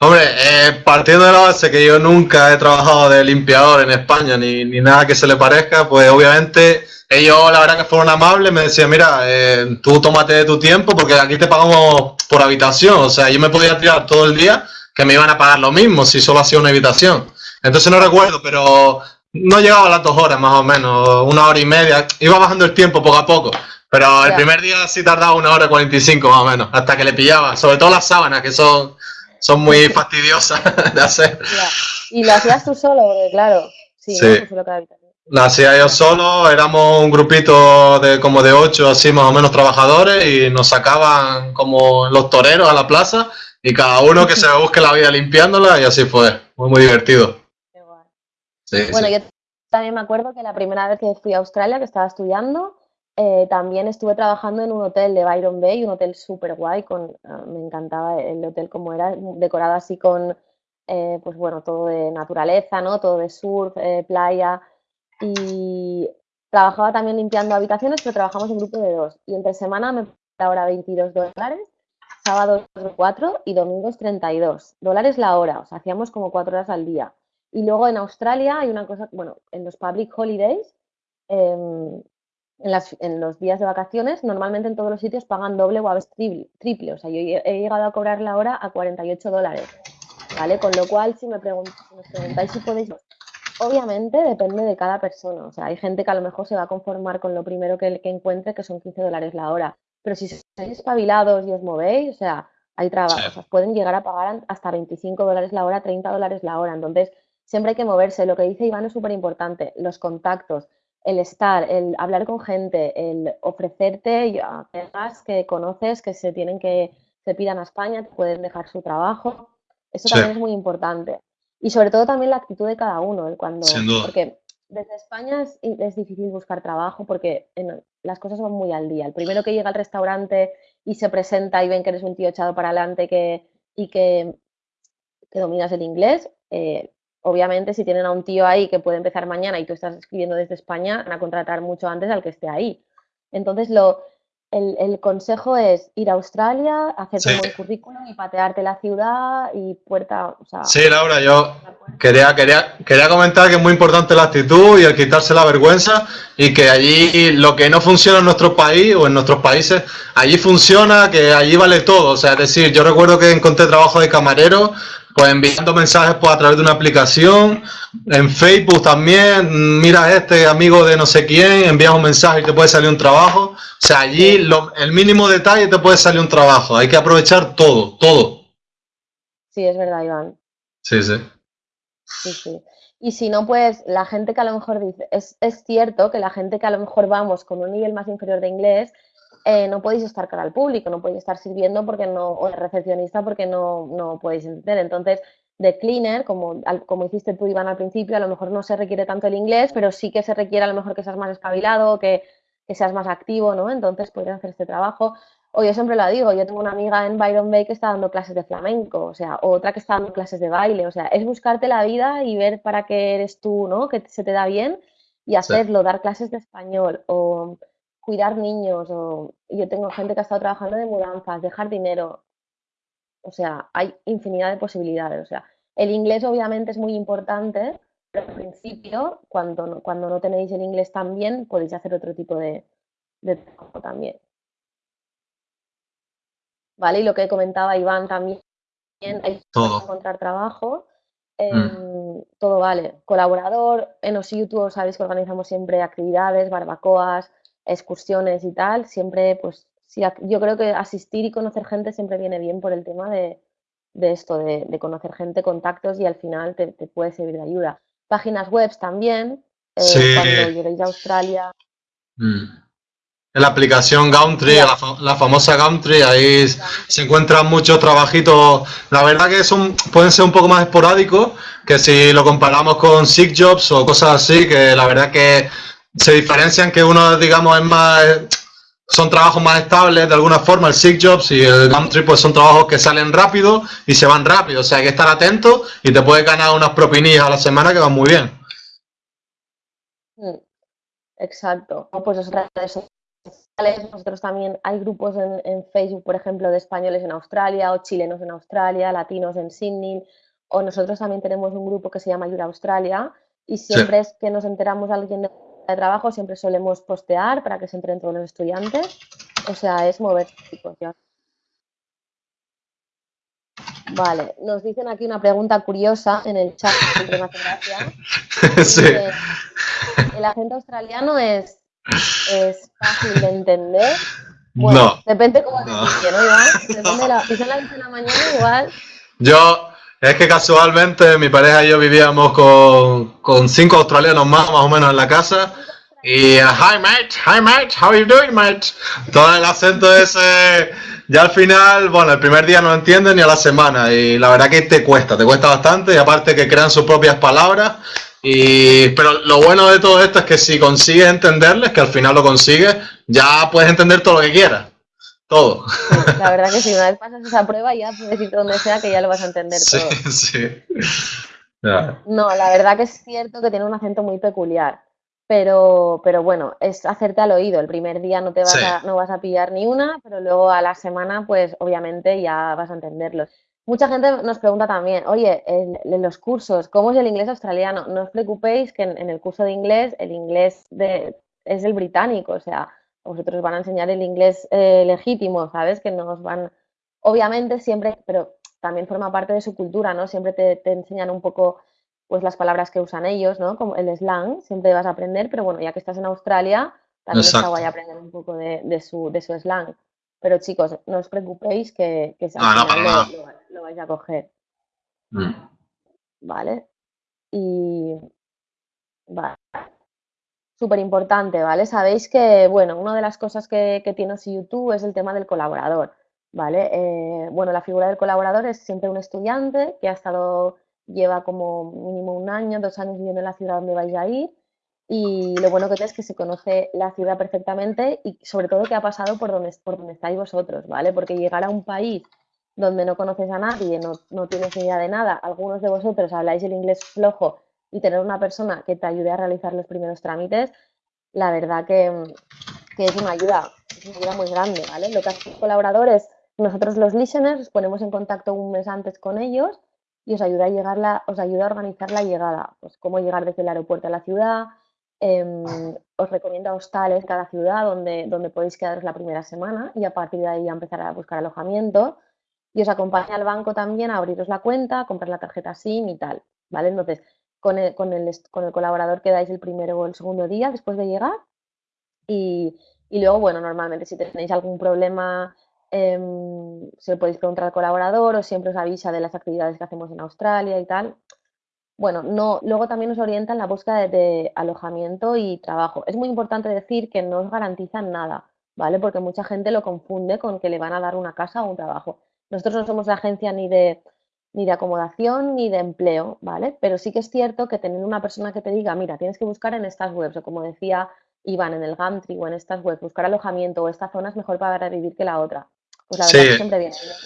B: Hombre, eh, partiendo de la base que yo nunca he trabajado de limpiador en España, ni, nada que se le parezca, pues obviamente ellos la verdad que fueron amables, me decían, mira, eh, tú tómate tu tiempo porque aquí te pagamos por habitación, o sea, yo me podía tirar todo el día que me iban a pagar lo mismo si solo hacía una habitación. Entonces no recuerdo, pero no llegaba a las dos horas más o menos, una hora y media, iba bajando el tiempo poco a poco. Pero el primer día sí tardaba una hora y 45 más o menos, hasta que le pillaba. Sobre todo las sábanas, que son, son muy fastidiosas de hacer.
A: Y lo hacías tú solo, porque claro, sí,
B: sí. La hacía yo solo, éramos un grupito de como de ocho, así más o menos trabajadores, y nos sacaban como los toreros a la plaza, y cada uno que se busque la vida limpiándola, y así fue. Muy, muy divertido.
A: Sí, bueno, yo también me acuerdo que la primera vez que fui a Australia, que estaba estudiando, eh, también estuve trabajando en un hotel de Byron Bay, un hotel súper guay, ah, me encantaba el hotel como era, decorado así con, eh, pues bueno, todo de naturaleza, ¿no? Todo de surf, eh, playa. Y trabajaba también limpiando habitaciones, pero trabajamos en grupo de dos. Y entre semana me la hora 22 dólares, sábados 4 y domingos 32 dólares la hora. O sea, hacíamos como cuatro horas al día. Y luego en Australia hay una cosa, bueno, en los public holidays, em, en, los días de vacaciones, normalmente en todos los sitios pagan doble o a veces triple, O sea, yo he llegado a cobrar la hora a 48 dólares. ¿Vale? Con lo cual, si me, preguntáis si podéis... Obviamente depende de cada persona. O sea, hay gente que a lo mejor se va a conformar con lo primero que, que encuentre, que son 15 dólares la hora. Pero si sois espabilados y os movéis, o sea, hay trabajos. pueden llegar a pagar hasta 25 dólares la hora, 30 dólares la hora. Entonces, siempre hay que moverse. Lo que dice Iván es súper importante. Los contactos el estar, el hablar con gente, el ofrecerte a personas que conoces que se tienen que, se pidan a España, te pueden dejar su trabajo. Eso también es muy importante. Y sobre todo también la actitud de cada uno. cuando, Porque desde España es, es, difícil buscar trabajo porque las cosas van muy al día. El primero que llega al restaurante y se presenta y ven que eres un tío echado para adelante que, y que, que dominas el inglés, eh, obviamente si tienen a un tío ahí que puede empezar mañana y tú estás escribiendo desde España, van a contratar mucho antes al que esté ahí. Entonces, lo, el, consejo es ir a Australia, hacerte un buen currículum y patearte la ciudad y puerta. O sea,
B: sí, Laura, yo quería, quería, quería comentar que es muy importante la actitud y el quitarse la vergüenza y que allí lo que no funciona en nuestro país o en nuestros países, allí funciona, que allí vale todo. O sea, es decir, yo recuerdo que encontré trabajo de camarero pues enviando mensajes pues, a través de una aplicación, en Facebook también, mira este amigo de no sé quién, envías un mensaje y te puede salir un trabajo. O sea, allí el mínimo detalle te puede salir un trabajo, hay que aprovechar todo, todo.
A: Sí, es verdad, Iván.
B: Sí, sí.
A: Sí, sí. Y si no, pues la gente que a lo mejor dice, es, es cierto que la gente que a lo mejor vamos con un nivel más inferior de inglés, eh, no podéis estar cara al público, no podéis estar sirviendo porque no, o de recepcionista porque no, no podéis entender. Entonces, de cleaner, como, como hiciste tú, Iván, al principio, a lo mejor no se requiere tanto el inglés, pero sí que se requiere a lo mejor que seas más espabilado, que, que seas más activo, ¿no? Entonces podrías hacer este trabajo. O yo siempre lo digo, yo tengo una amiga en Byron Bay que está dando clases de flamenco, o sea, otra que está dando clases de baile, o sea, es buscarte la vida y ver para qué eres tú, ¿no? Que se te da bien y hacerlo, dar clases de español o cuidar niños, o yo tengo gente que ha estado trabajando de mudanzas, dejar dinero, o sea, hay infinidad de posibilidades, o sea, el inglés obviamente es muy importante, pero al principio, cuando no, cuando no tenéis el inglés tan bien, podéis hacer otro tipo de, trabajo también. ¿Vale? Y lo que comentaba Iván también, hay que encontrar trabajo. Mm. Todo vale. Colaborador, en YouTube sabéis que organizamos siempre actividades, barbacoas, excursiones y tal, siempre, pues, sí, yo creo que asistir y conocer gente siempre viene bien por el tema de, esto, de, conocer gente, contactos y al final te, puede servir de ayuda. Páginas web también, eh, cuando lleguéis a Australia.
B: Mm. La aplicación Gumtree, la, famosa Gumtree, ahí se encuentran muchos trabajitos. La verdad que son, pueden ser un poco más esporádicos que si lo comparamos con Sick Jobs o cosas así, que la verdad que se diferencian que uno, digamos, es más, son trabajos más estables de alguna forma, el Sick Jobs y el Gumtree, pues son trabajos que salen rápido y se van rápido, o sea, hay que estar atento y te puedes ganar unas propinillas a la semana que van muy bien.
A: Mm, exacto. Pues sociales, nosotros también hay grupos en, en, Facebook, por ejemplo, de españoles en Australia o chilenos en Australia, latinos en Sydney, o nosotros también tenemos un grupo que se llama Ayuda Australia y siempre es que nos enteramos alguien de de trabajo siempre solemos postear para que se entren todos los estudiantes. O sea, es mover situación. Vale, nos dicen aquí una pregunta curiosa en el chat, siempre me Sí. ¿El acento australiano es, es fácil de entender? Bueno, no. Depende cómo no. se ¿no, Iván? Depende de la, si son las de la mañana, igual.
B: Yo, es que casualmente mi pareja y yo vivíamos con, cinco australianos más, más o menos en la casa. Y uh, hi mate, hi mate, how are you doing mate? Todo el acento ese, ya al final, bueno, el primer día no entienden ni a la semana y la verdad que te cuesta, te cuesta bastante y aparte que crean sus propias palabras. Y, pero lo bueno de todo esto es que si consigues entenderles, que al final lo consigues, ya puedes entender todo lo que quieras todo.
A: la verdad que si una vez pasas esa prueba ya puedes ir donde sea que ya lo vas a entender todo. Sí, No, la verdad que es cierto que tiene un acento muy peculiar. Pero, pero bueno, es hacerte al oído. El primer día no te vas a, no vas a pillar ni una, pero luego a la semana, pues obviamente ya vas a entenderlo. Mucha gente nos pregunta también, oye, en, los cursos, ¿cómo es el inglés australiano? No os preocupéis que en, el curso de inglés, el inglés de, es el británico, o sea, vosotros van a enseñar el inglés eh, legítimo, ¿sabes? Que nos van, obviamente siempre, pero también forma parte de su cultura, ¿no? Siempre te, enseñan un poco pues las palabras que usan ellos, ¿no? Como el slang, siempre vas a aprender, pero bueno, ya que estás en Australia, también está guay aprender un poco de, su, de su slang. Pero chicos, no os preocupéis que, que lo, vais a coger. Mm. ¿Vale? Y... Vale súper importante, ¿vale? Sabéis que, bueno, una de las cosas que, tiene YouTube es el tema del colaborador, ¿vale? Eh, bueno, la figura del colaborador es siempre un estudiante que ha estado, lleva como mínimo un año, dos años viviendo en la ciudad donde vais a ir y lo bueno que es que se conoce la ciudad perfectamente y sobre todo que ha pasado por donde, por donde estáis vosotros, ¿vale? Porque llegar a un país donde no conoces a nadie, no, no tienes idea de nada, algunos de vosotros habláis el inglés flojo y tener una persona que te ayude a realizar los primeros trámites, la verdad que, es una ayuda, es una ayuda muy grande, ¿vale? Lo que hacen los colaboradores, nosotros los listeners, os ponemos en contacto un mes antes con ellos y os ayuda a llegar la, os ayuda a organizar la llegada, pues cómo llegar desde el aeropuerto a la ciudad, eh, os recomienda hostales cada ciudad donde, donde podéis quedaros la primera semana y a partir de ahí empezar a buscar alojamiento y os acompaña al banco también a abriros la cuenta, a comprar la tarjeta SIM y tal, ¿vale? Entonces, con el, con el, con el colaborador quedáis el primero o el segundo día después de llegar y, y luego, bueno, normalmente si tenéis algún problema eh, se lo podéis preguntar al colaborador o siempre os avisa de las actividades que hacemos en Australia y tal. Bueno, no, luego también nos orienta en la búsqueda de, alojamiento y trabajo. Es muy importante decir que no os garantizan nada, ¿vale? Porque mucha gente lo confunde con que le van a dar una casa o un trabajo. Nosotros no somos la agencia ni de, ni de acomodación ni de empleo, ¿vale? Pero sí que es cierto que tener una persona que te diga, mira, tienes que buscar en estas webs, o como decía Iván, en el Gumtree o en estas webs, buscar alojamiento o esta zona es mejor para vivir que la otra. Pues la verdad sí. que siempre viene bien.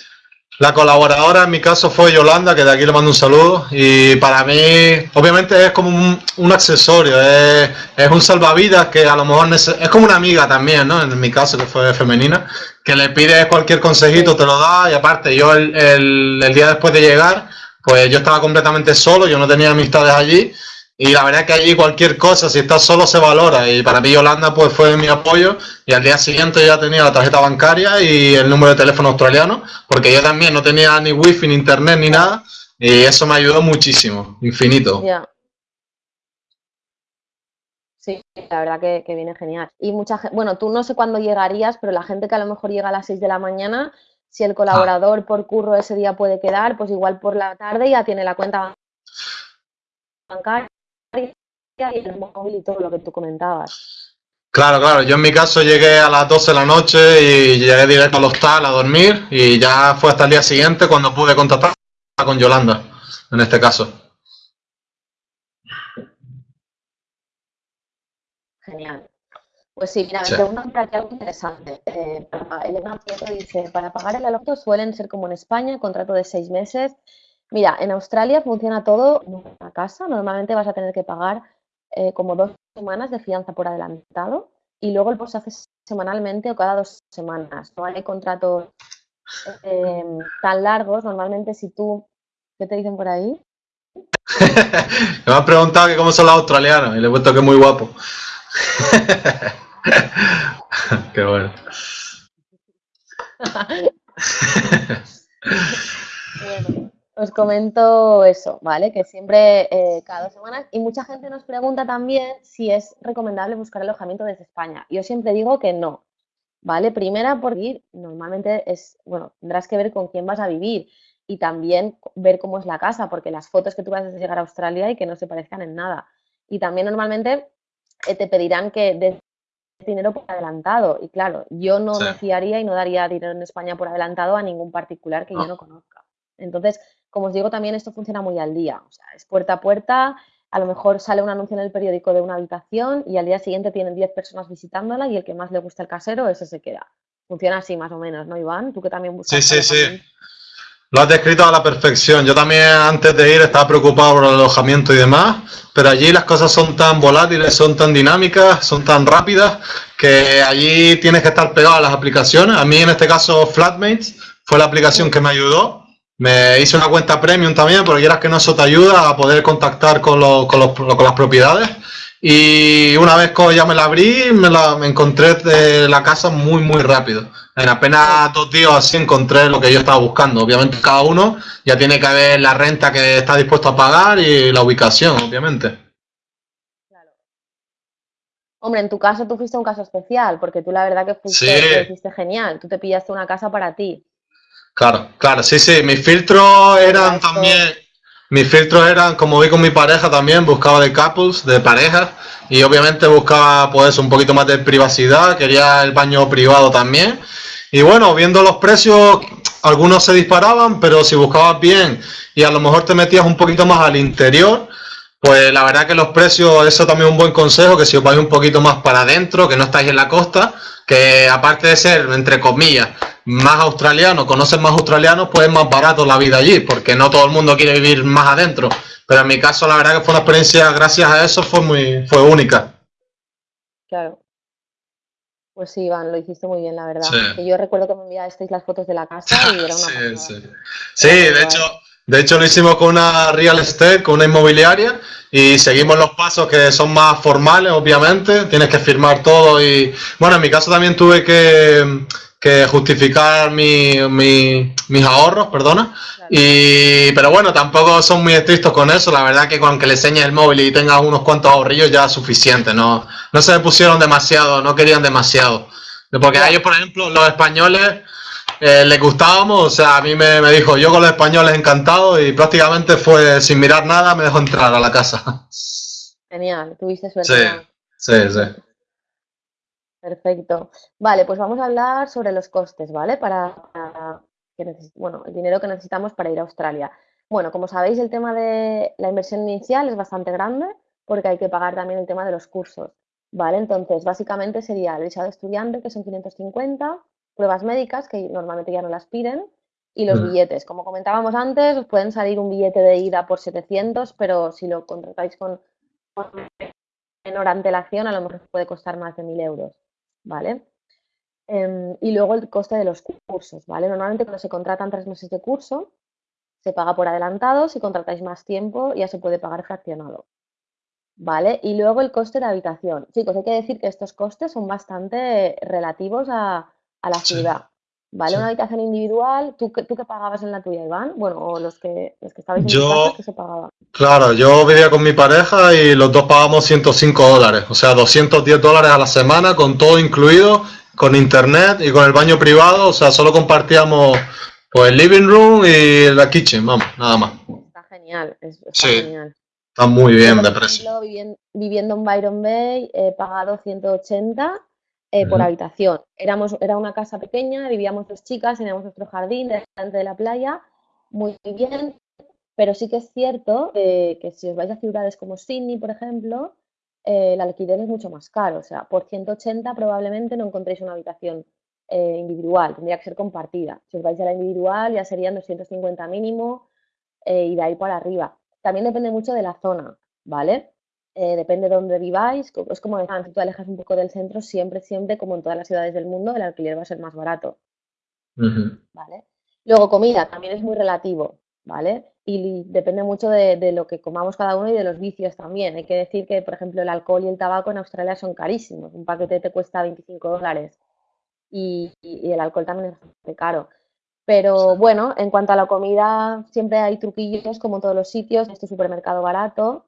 B: La colaboradora en mi caso fue Yolanda, que de aquí le mando un saludo. Y para mí, obviamente es como un, un accesorio, es, es, un salvavidas que a lo mejor es como una amiga también, ¿no? En mi caso, que fue femenina, que le pides cualquier consejito, te lo da. Y aparte, yo el, el, el día después de llegar, pues yo estaba completamente solo, yo no tenía amistades allí. Y la verdad que allí cualquier cosa, si estás solo, se valora. Y para mí Yolanda pues fue mi apoyo. Y al día siguiente ya tenía la tarjeta bancaria y el número de teléfono australiano, porque yo también no tenía ni wifi, ni internet, ni nada. Y eso me ayudó muchísimo, infinito.
A: Sí, la verdad que, viene genial. Y mucha gente, bueno, tú no sé cuándo llegarías, pero la gente que a lo mejor llega a las 6 de la mañana, si el colaborador por curro ese día puede quedar, pues igual por la tarde ya tiene la cuenta bancaria y el móvil y todo lo que tú comentabas.
B: Claro, claro. Yo en mi caso llegué a las 12 de la noche y llegué directo al hostal a dormir y ya fue hasta el día siguiente cuando pude contactar con Yolanda, en este caso.
A: Genial. Pues sí, mira, me sí. preguntan por aquí algo interesante. Eh, Elena Prieto dice, para pagar el alojamiento suelen ser como en España, contrato de seis meses, Mira, en Australia funciona todo en una casa. Normalmente vas a tener que pagar eh, como dos semanas de fianza por adelantado y luego el post se hace semanalmente o cada dos semanas. No hay contratos eh, tan largos. Normalmente si tú... ¿Qué te dicen por ahí?
B: me han preguntado que cómo son los australianos y le he puesto que es muy guapo. Qué bueno.
A: bueno os comento eso, ¿vale? Que siempre eh, cada dos semanas y mucha gente nos pregunta también si es recomendable buscar alojamiento desde España. Yo siempre digo que no, ¿vale? Primera, por ir, normalmente es, bueno, tendrás que ver con quién vas a vivir y también ver cómo es la casa, porque las fotos que tú vas a llegar a Australia y que no se parezcan en nada. Y también normalmente eh, te pedirán que des dinero por adelantado. Y claro, yo no sí. me fiaría y no daría dinero en España por adelantado a ningún particular que no. yo no conozca. Entonces, como os digo, también esto funciona muy al día, o sea, es puerta a puerta, a lo mejor sale un anuncio en el periódico de una habitación y al día siguiente tienen 10 personas visitándola y el que más le gusta el casero, ese se queda. Funciona así más o menos, ¿no, Iván? Tú que también buscas.
B: Sí, sí, sí. Lo has descrito a la perfección. Yo también antes de ir estaba preocupado por el alojamiento y demás, pero allí las cosas son tan volátiles, son tan dinámicas, son tan rápidas, que allí tienes que estar pegado a las aplicaciones. A mí en este caso Flatmates fue la aplicación que me ayudó me hice una cuenta premium también, porque quieras que no, eso te ayuda a poder contactar con, los, con, los, con las propiedades. Y una vez que ya me la abrí, me, la, me encontré de la casa muy, muy rápido. En apenas dos días así encontré lo que yo estaba buscando. Obviamente cada uno ya tiene que ver la renta que está dispuesto a pagar y la ubicación, obviamente.
A: Claro. Hombre, en tu caso tú fuiste un caso especial, porque tú la verdad que fuiste, sí. fuiste genial. Tú te pillaste una casa para ti.
B: Claro, claro, sí, sí. Mis filtros eran también, mis filtros eran, como vi con mi pareja también, buscaba de couples, de parejas, y obviamente buscaba pues un poquito más de privacidad, quería el baño privado también. Y bueno, viendo los precios, algunos se disparaban, pero si buscabas bien y a lo mejor te metías un poquito más al interior, Pues la verdad que los precios, eso también es un buen consejo, que si os vais un poquito más para adentro, que no estáis en la costa, que aparte de ser, entre comillas, más australiano, conocen más australianos, pues es más barato la vida allí, porque no todo el mundo quiere vivir más adentro. Pero en mi caso, la verdad que fue una experiencia, gracias a eso, fue muy, fue única.
A: Claro. Pues sí, Iván, lo hiciste muy bien, la verdad. yo recuerdo que me enviasteis las fotos de la casa y era una
B: Sí, sí. sí de hecho, de hecho lo hicimos con una real estate, con una inmobiliaria y seguimos los pasos que son más formales, obviamente. Tienes que firmar todo y, bueno, en mi caso también tuve que, justificar mi, mis ahorros, perdona. Y, pero bueno, tampoco son muy estrictos con eso. La verdad que con que le enseñes el móvil y tengas unos cuantos ahorrillos ya es suficiente. No, no se pusieron demasiado, no querían demasiado. Porque ellos, por ejemplo, los españoles eh, les gustábamos. O sea, a mí me, me, dijo, yo con los españoles encantado y prácticamente fue sin mirar nada, me dejó entrar a la casa.
A: Genial, tuviste suerte.
B: Sí, sí, sí.
A: Perfecto. Vale, pues vamos a hablar sobre los costes, ¿vale? Para, bueno, el dinero que necesitamos para ir a Australia. Bueno, como sabéis, el tema de la inversión inicial es bastante grande porque hay que pagar también el tema de los cursos, ¿vale? Entonces, básicamente sería el visado de estudiante, que son 550, pruebas médicas, que normalmente ya no las piden, y los billetes. Como comentábamos antes, os pueden salir un billete de ida por 700, pero si lo contratáis con, menor antelación, a lo mejor puede costar más de 1.000 euros, ¿vale? Em, y luego el coste de los cursos, ¿vale? Normalmente cuando se contratan tres meses de curso, se paga por adelantado, si contratáis más tiempo ya se puede pagar fraccionado, ¿vale? Y luego el coste de habitación. Chicos, hay que decir que estos costes son bastante relativos a, la ciudad, ¿vale? Una habitación individual, ¿tú, ¿tú qué pagabas en la tuya, Iván? Bueno, o los que, los que estabais en
B: yo,
A: casa, ¿qué se pagaba?
B: Claro, yo vivía con mi pareja y los dos pagamos 105 dólares, o sea, 210 dólares a la semana con todo incluido con internet y con el baño privado, o sea, solo compartíamos pues el living room y la kitchen, vamos, nada más.
A: Está genial, está sí,
B: Está muy bien de precio.
A: Viviendo, en Byron Bay, he pagado 180 eh, por habitación. Éramos, era una casa pequeña, vivíamos dos chicas, teníamos nuestro jardín delante de la playa, muy bien, pero sí que es cierto que si os vais a ciudades como Sydney, por ejemplo, eh, el alquiler es mucho más caro. O sea, por 180 probablemente no encontréis una habitación eh, individual, tendría que ser compartida. Si os vais a la individual ya serían 250 mínimo eh, y de ahí para arriba. También depende mucho de la zona, ¿vale? Depende de dónde viváis. Es como decir, si tú alejas un poco del centro, siempre, siempre, como en todas las ciudades del mundo, el alquiler va a ser más barato. ¿Vale? Luego, comida, también es muy relativo, ¿vale? y depende mucho de, lo que comamos cada uno y de los vicios también. Hay que decir que, por ejemplo, el alcohol y el tabaco en Australia son carísimos. Un paquete te cuesta 25 dólares y, el alcohol también es bastante caro. Pero bueno, en cuanto a la comida, siempre hay truquillos como en todos los sitios, este supermercado barato.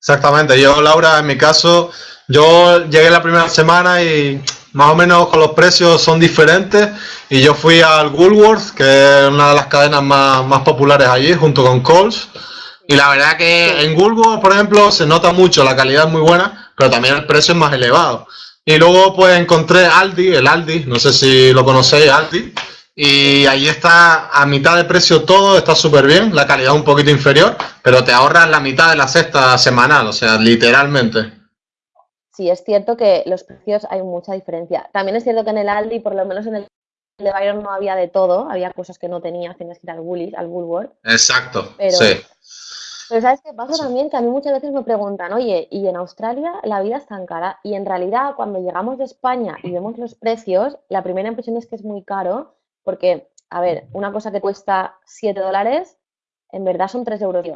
B: Exactamente, yo Laura, en mi caso, yo llegué la primera semana y más o menos con los precios son diferentes y yo fui al Woolworth, que es una de las cadenas más, populares allí, junto con Coles. Y la verdad que en Woolworth, por ejemplo, se nota mucho, la calidad es muy buena, pero también el precio es más elevado. Y luego pues encontré Aldi, el Aldi, no sé si lo conocéis, Aldi, y ahí está a mitad de precio todo, está súper bien, la calidad un poquito inferior, pero te ahorras la mitad de la cesta semanal, o sea, literalmente
A: sí es cierto que los precios hay mucha diferencia. También es cierto que en el Aldi, por lo menos en el de Byron no había de todo, había cosas que no tenías, tenías que ir al Woolies, al Woolworth.
B: Exacto, pero, sí.
A: Pero ¿sabes qué pasa también? Que a mí muchas veces me preguntan, oye, ¿y en Australia la vida es tan cara? Y en realidad cuando llegamos de España y vemos los precios, la primera impresión es que es muy caro, porque, a ver, una cosa que cuesta 7 dólares, en verdad son 3 euros.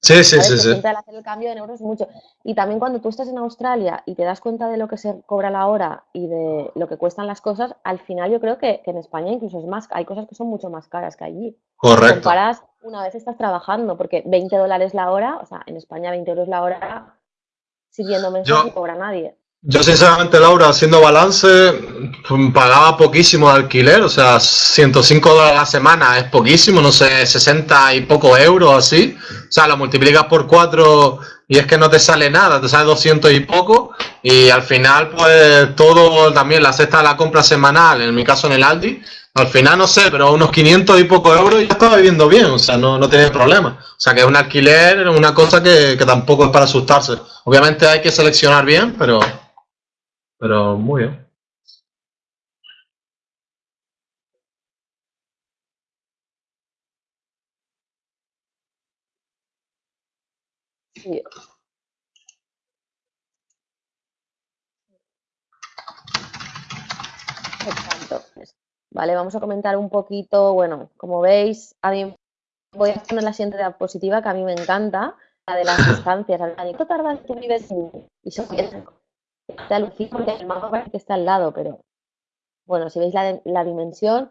B: Sí, sí, sí, sí.
A: hacer el cambio en euros mucho. Y también cuando tú estás en Australia y te das cuenta de lo que se cobra la hora y de lo que cuestan las cosas, al final yo creo que, en España incluso es más, hay cosas que son mucho más caras que allí.
B: Correcto.
A: Comparas una vez estás trabajando, porque 20 dólares la hora, o sea, en España 20 euros la hora, siguiendo mensajes no cobra nadie.
B: Yo sinceramente, Laura, haciendo balance, pagaba poquísimo de alquiler, o sea, 105 dólares a la semana es poquísimo, no sé, 60 y pocos euros así. O sea, lo multiplicas por 4 y es que no te sale nada, te sale 200 y poco. Y al final, pues todo también, la cesta de la compra semanal, en mi caso en el Aldi, al final no sé, pero unos 500 y poco euros ya estaba viviendo bien, o sea, no, no tenía problema. O sea, que es un alquiler, una cosa que, que tampoco es para asustarse. Obviamente hay que seleccionar bien, pero, pero muy bien.
A: Sí. Exacto. Vale, vamos a comentar un poquito, bueno, como veis, a mí voy a poner la siguiente diapositiva que a mí me encanta, la de las distancias. ¿Cuánto tardas tú vives y Te alucino porque el mapa parece que está al lado, pero bueno, si veis la, la dimensión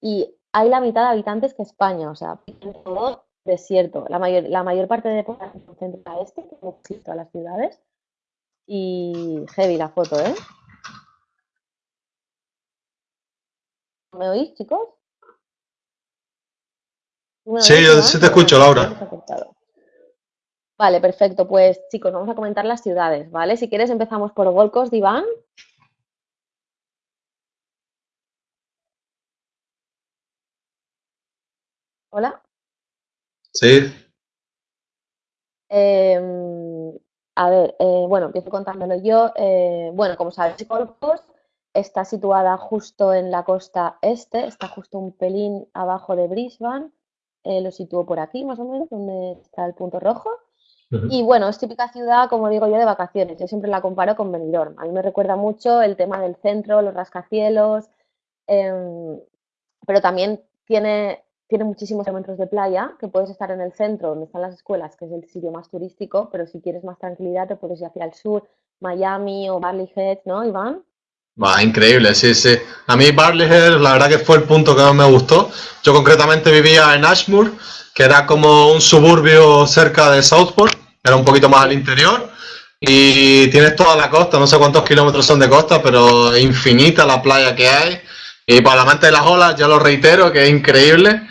A: y hay la mitad de habitantes que España, o sea, todo desierto. La mayor, la mayor parte de población se concentra a este, como todas las ciudades. Y heavy la foto, ¿eh? ¿Me oís, chicos?
B: sí, yo sí te escucho, Laura.
A: Vale, perfecto. Pues chicos, vamos a comentar las ciudades, ¿vale? Si quieres empezamos por Golcos, Diván. Hola.
B: Sí.
A: Em, a ver, eh, bueno, empiezo contándolo yo. Eh, bueno, como sabéis, Golcos está situada justo en la costa este, está justo un pelín abajo de Brisbane. Eh, lo sitúo por aquí, más o menos, donde está el punto rojo. Y bueno, es típica ciudad, como digo yo, de vacaciones. Yo siempre la comparo con Benidorm. A mí me recuerda mucho el tema del centro, los rascacielos, em, pero también tiene tiene muchísimos elementos de playa, que puedes estar en el centro, donde están las escuelas, que es el sitio más turístico, pero si quieres más tranquilidad te puedes ir hacia el sur, Miami o Barley Head, ¿no, Iván?
B: Va, increíble, sí, sí. A mí Barley Head, la verdad que fue el punto que más me gustó. Yo concretamente vivía en Ashmore, que era como un suburbio cerca de Southport, era un poquito más al interior. Y tienes toda la costa, no sé cuántos kilómetros son de costa, pero infinita la playa que hay. Y para el amante de las olas, ya lo reitero, que es increíble.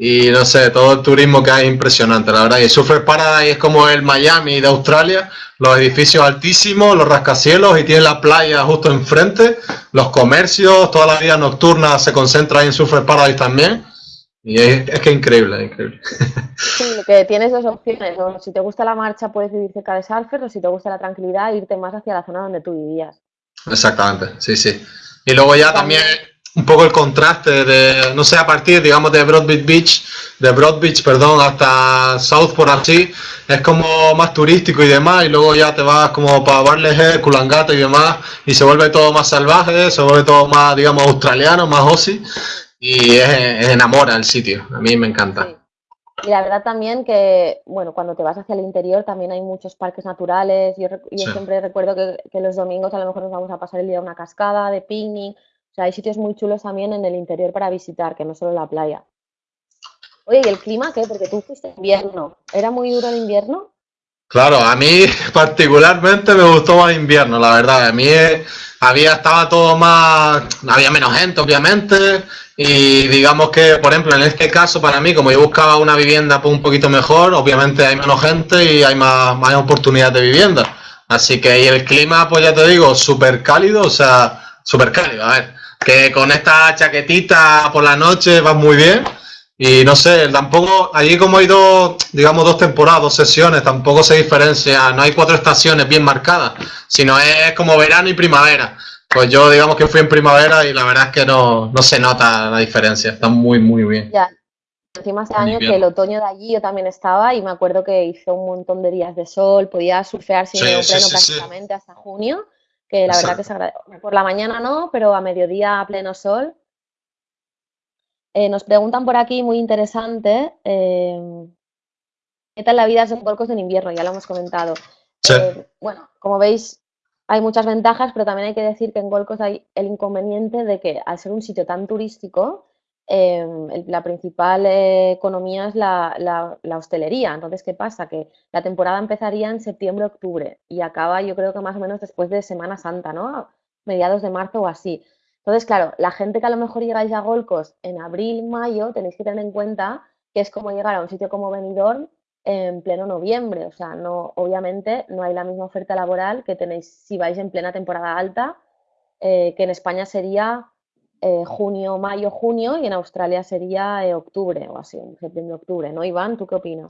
B: Y no sé, todo el turismo que hay es impresionante, la verdad. Y Surfer Paradise es como el Miami de Australia, los edificios altísimos, los rascacielos y tiene la playa justo enfrente, los comercios, toda la vida nocturna se concentra en Surfer Paradise también. Y es, que es increíble, es increíble.
A: Sí, que tienes dos opciones. Si te gusta la marcha, puedes vivir cerca de Surfer, o si te gusta la tranquilidad, irte más hacia la zona donde tú vivías.
B: Exactamente, sí, sí. Y luego ya también un poco el contraste de, no sé, a partir, digamos, de Broadbeach Beach, de Broad Beach, perdón, hasta Southport así, es como más turístico y demás, y luego ya te vas como para Barley Kulangata y demás, y se vuelve todo más salvaje, se vuelve todo más, digamos, australiano, más Aussie, y es, enamora el sitio, a mí me encanta.
A: Y la verdad también que, bueno, cuando te vas hacia el interior también hay muchos parques naturales. Yo, yo siempre recuerdo que, que, los domingos a lo mejor nos vamos a pasar el día a una cascada de picnic hay sitios muy chulos también en el interior para visitar, que no solo la playa. Oye, ¿y el clima qué? Porque tú fuiste invierno. ¿Era muy duro el invierno?
B: Claro, a mí particularmente me gustó más invierno, la verdad. A mí había, estaba todo más, había menos gente, obviamente, y digamos que, por ejemplo, en este caso, para mí, como yo buscaba una vivienda pues, un poquito mejor, obviamente hay menos gente y hay más, más oportunidades de vivienda. Así que y el clima, pues ya te digo, súper cálido, o sea, súper cálido. A ver, que con esta chaquetita por la noche va muy bien. Y no sé, tampoco, allí como hay dos, digamos, dos temporadas, dos sesiones, tampoco se diferencia, no hay cuatro estaciones bien marcadas, sino es como verano y primavera. Pues yo digamos que fui en primavera y la verdad es que no, no se nota la diferencia, está muy, muy bien.
A: Ya, encima este año que el otoño de allí yo también estaba y me acuerdo que hizo un montón de días de sol, podía surfear sin pleno prácticamente hasta junio que la verdad que se agradece. Por la mañana no, pero a mediodía a pleno sol. Eh, nos preguntan por aquí, muy interesante, em, ¿qué tal la vida en Golcos en invierno? Ya lo hemos comentado. Eh, bueno, como veis, hay muchas ventajas, pero también hay que decir que en Golcos hay el inconveniente de que al ser un sitio tan turístico, Em, la principal eh, economía es la, hostelería. Entonces, ¿qué pasa? Que la temporada empezaría en septiembre-octubre y acaba yo creo que más o menos después de Semana Santa, ¿no? mediados de marzo o así. Entonces, claro, la gente que a lo mejor llegáis a Golcos en abril, mayo, tenéis que tener en cuenta que es como llegar a un sitio como Benidorm en pleno noviembre. O sea, no, obviamente no hay la misma oferta laboral que tenéis si vais en plena temporada alta, eh, que en España sería eh, junio, mayo, junio y en Australia sería eh, octubre o así, septiembre, octubre, ¿no, Iván? ¿Tú qué opinas?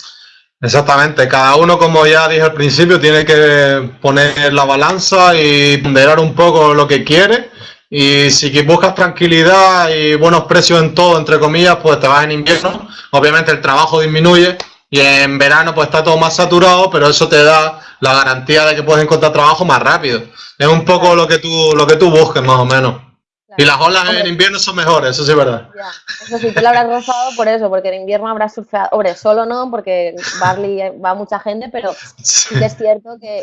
B: Exactamente, cada uno, como ya dije al principio, tiene que poner la balanza y ponderar un poco lo que quiere. Y si buscas tranquilidad y buenos precios en todo, entre comillas, pues te vas en invierno. Obviamente el trabajo disminuye y en verano pues está todo más saturado, pero eso te da la garantía de que puedes encontrar trabajo más rápido. Es un poco lo que tú, lo que tú busques, más o menos. Y las olas en invierno son mejores, eso sí es verdad.
A: Ya. Eso sí, tú lo habrás rozado por eso, porque en invierno habrás surfeado. Hombre, solo no, porque Barley va mucha gente, pero sí, que es cierto que,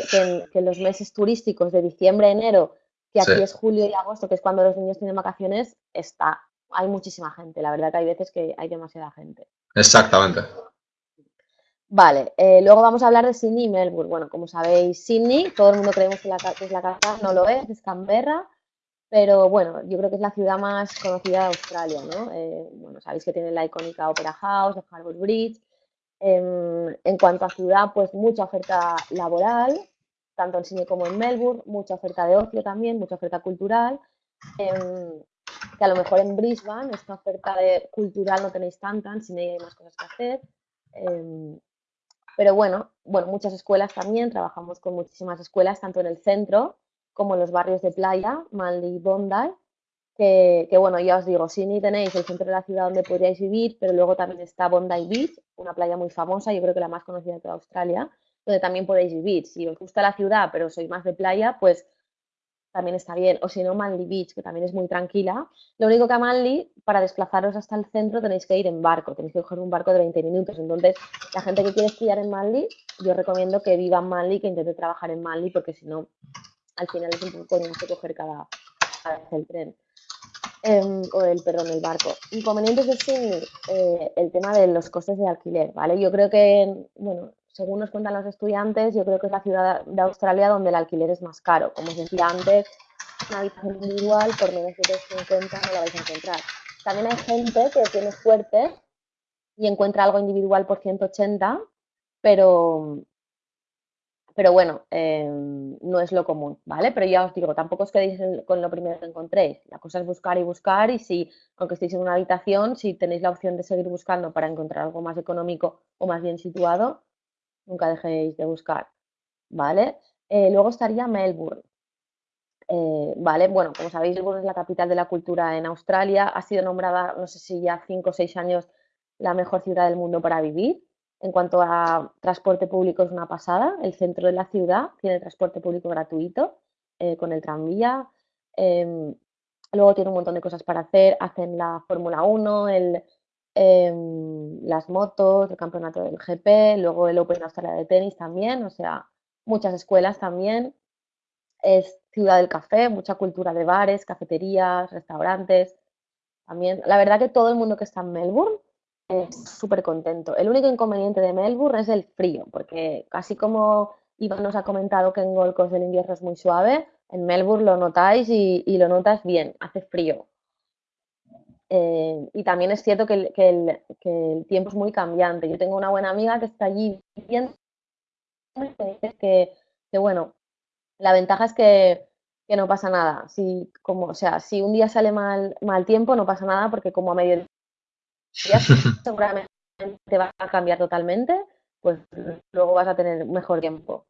A: en, los meses turísticos de diciembre, enero, que aquí es julio y agosto, que es cuando los niños tienen vacaciones, está, hay muchísima gente. La verdad que hay veces que hay demasiada gente.
B: Exactamente.
A: Vale, eh, luego vamos a hablar de Sydney y Melbourne. Bueno, como sabéis, Sydney, todo el mundo creemos que, la, que es la capital, no lo es, es Canberra. Pero bueno, yo creo que es la ciudad más conocida de Australia, ¿no? Eh, bueno, sabéis que tiene la icónica Opera House, el Harbour Bridge. Em, en cuanto a ciudad, pues mucha oferta laboral, tanto en Sydney como en Melbourne, mucha oferta de ocio también, mucha oferta cultural. Em, que a lo mejor en Brisbane esta oferta de cultural no tenéis tanta, en Sydney hay más cosas que hacer. Em, pero bueno, bueno, muchas escuelas también, trabajamos con muchísimas escuelas, tanto en el centro como los barrios de playa, Manly y Bondi, que, bueno, ya os digo, Sydney tenéis el centro de la ciudad donde podríais vivir, pero luego también está Bondi Beach, una playa muy famosa, yo creo que la más conocida de toda Australia, donde también podéis vivir. Si os gusta la ciudad, pero sois más de playa, pues también está bien. O si no, Manly Beach, que también es muy tranquila. Lo único que a Manly, para desplazaros hasta el centro, tenéis que ir en barco, tenéis que coger un barco de 20 minutos. Entonces, la gente que quiere estudiar en Manly, yo recomiendo que viva en Manly, que intente trabajar en Manly, porque si no, al final es un poco coñazo coger cada, vez el tren. Em, o el, perdón, el barco. Inconvenientes Sydney, eh, el tema de los costes de alquiler, ¿vale? Yo creo que, bueno, según nos cuentan los estudiantes, yo creo que es la ciudad de Australia donde el alquiler es más caro. Como os decía antes, una habitación individual por menos de 250 no la vais a encontrar. También hay gente que tiene suerte y encuentra algo individual por 180, pero, pero bueno, em, no es lo común, ¿vale? Pero ya os digo, tampoco os quedéis con lo primero que encontréis. La cosa es buscar y buscar y si, aunque estéis en una habitación, si tenéis la opción de seguir buscando para encontrar algo más económico o más bien situado, nunca dejéis de buscar, ¿vale? Eh, luego estaría Melbourne. Eh, vale, bueno, como sabéis, Melbourne es la capital de la cultura en Australia. Ha sido nombrada, no sé si ya cinco o seis años, la mejor ciudad del mundo para vivir. En cuanto a transporte público es una pasada. El centro de la ciudad tiene transporte público gratuito eh, con el tranvía. Em, luego tiene un montón de cosas para hacer. Hacen la Fórmula 1, el, em, las motos, el campeonato del GP, luego el Open Australia de tenis también. O sea, muchas escuelas también. Es ciudad del café, mucha cultura de bares, cafeterías, restaurantes. También, la verdad que todo el mundo que está en Melbourne súper contento. El único inconveniente de Melbourne es el frío, porque casi como Iván nos ha comentado que en Gold Coast el invierno es muy suave, en Melbourne lo notáis y, lo notas bien, hace frío. Eh, y también es cierto que el, tiempo es muy cambiante. Yo tengo una buena amiga que está allí viviendo que, que, bueno, la ventaja es que, no pasa nada. Si, como, o sea, si un día sale mal, mal tiempo, no pasa nada porque como a medio seguramente va a cambiar totalmente, pues luego vas a tener mejor tiempo.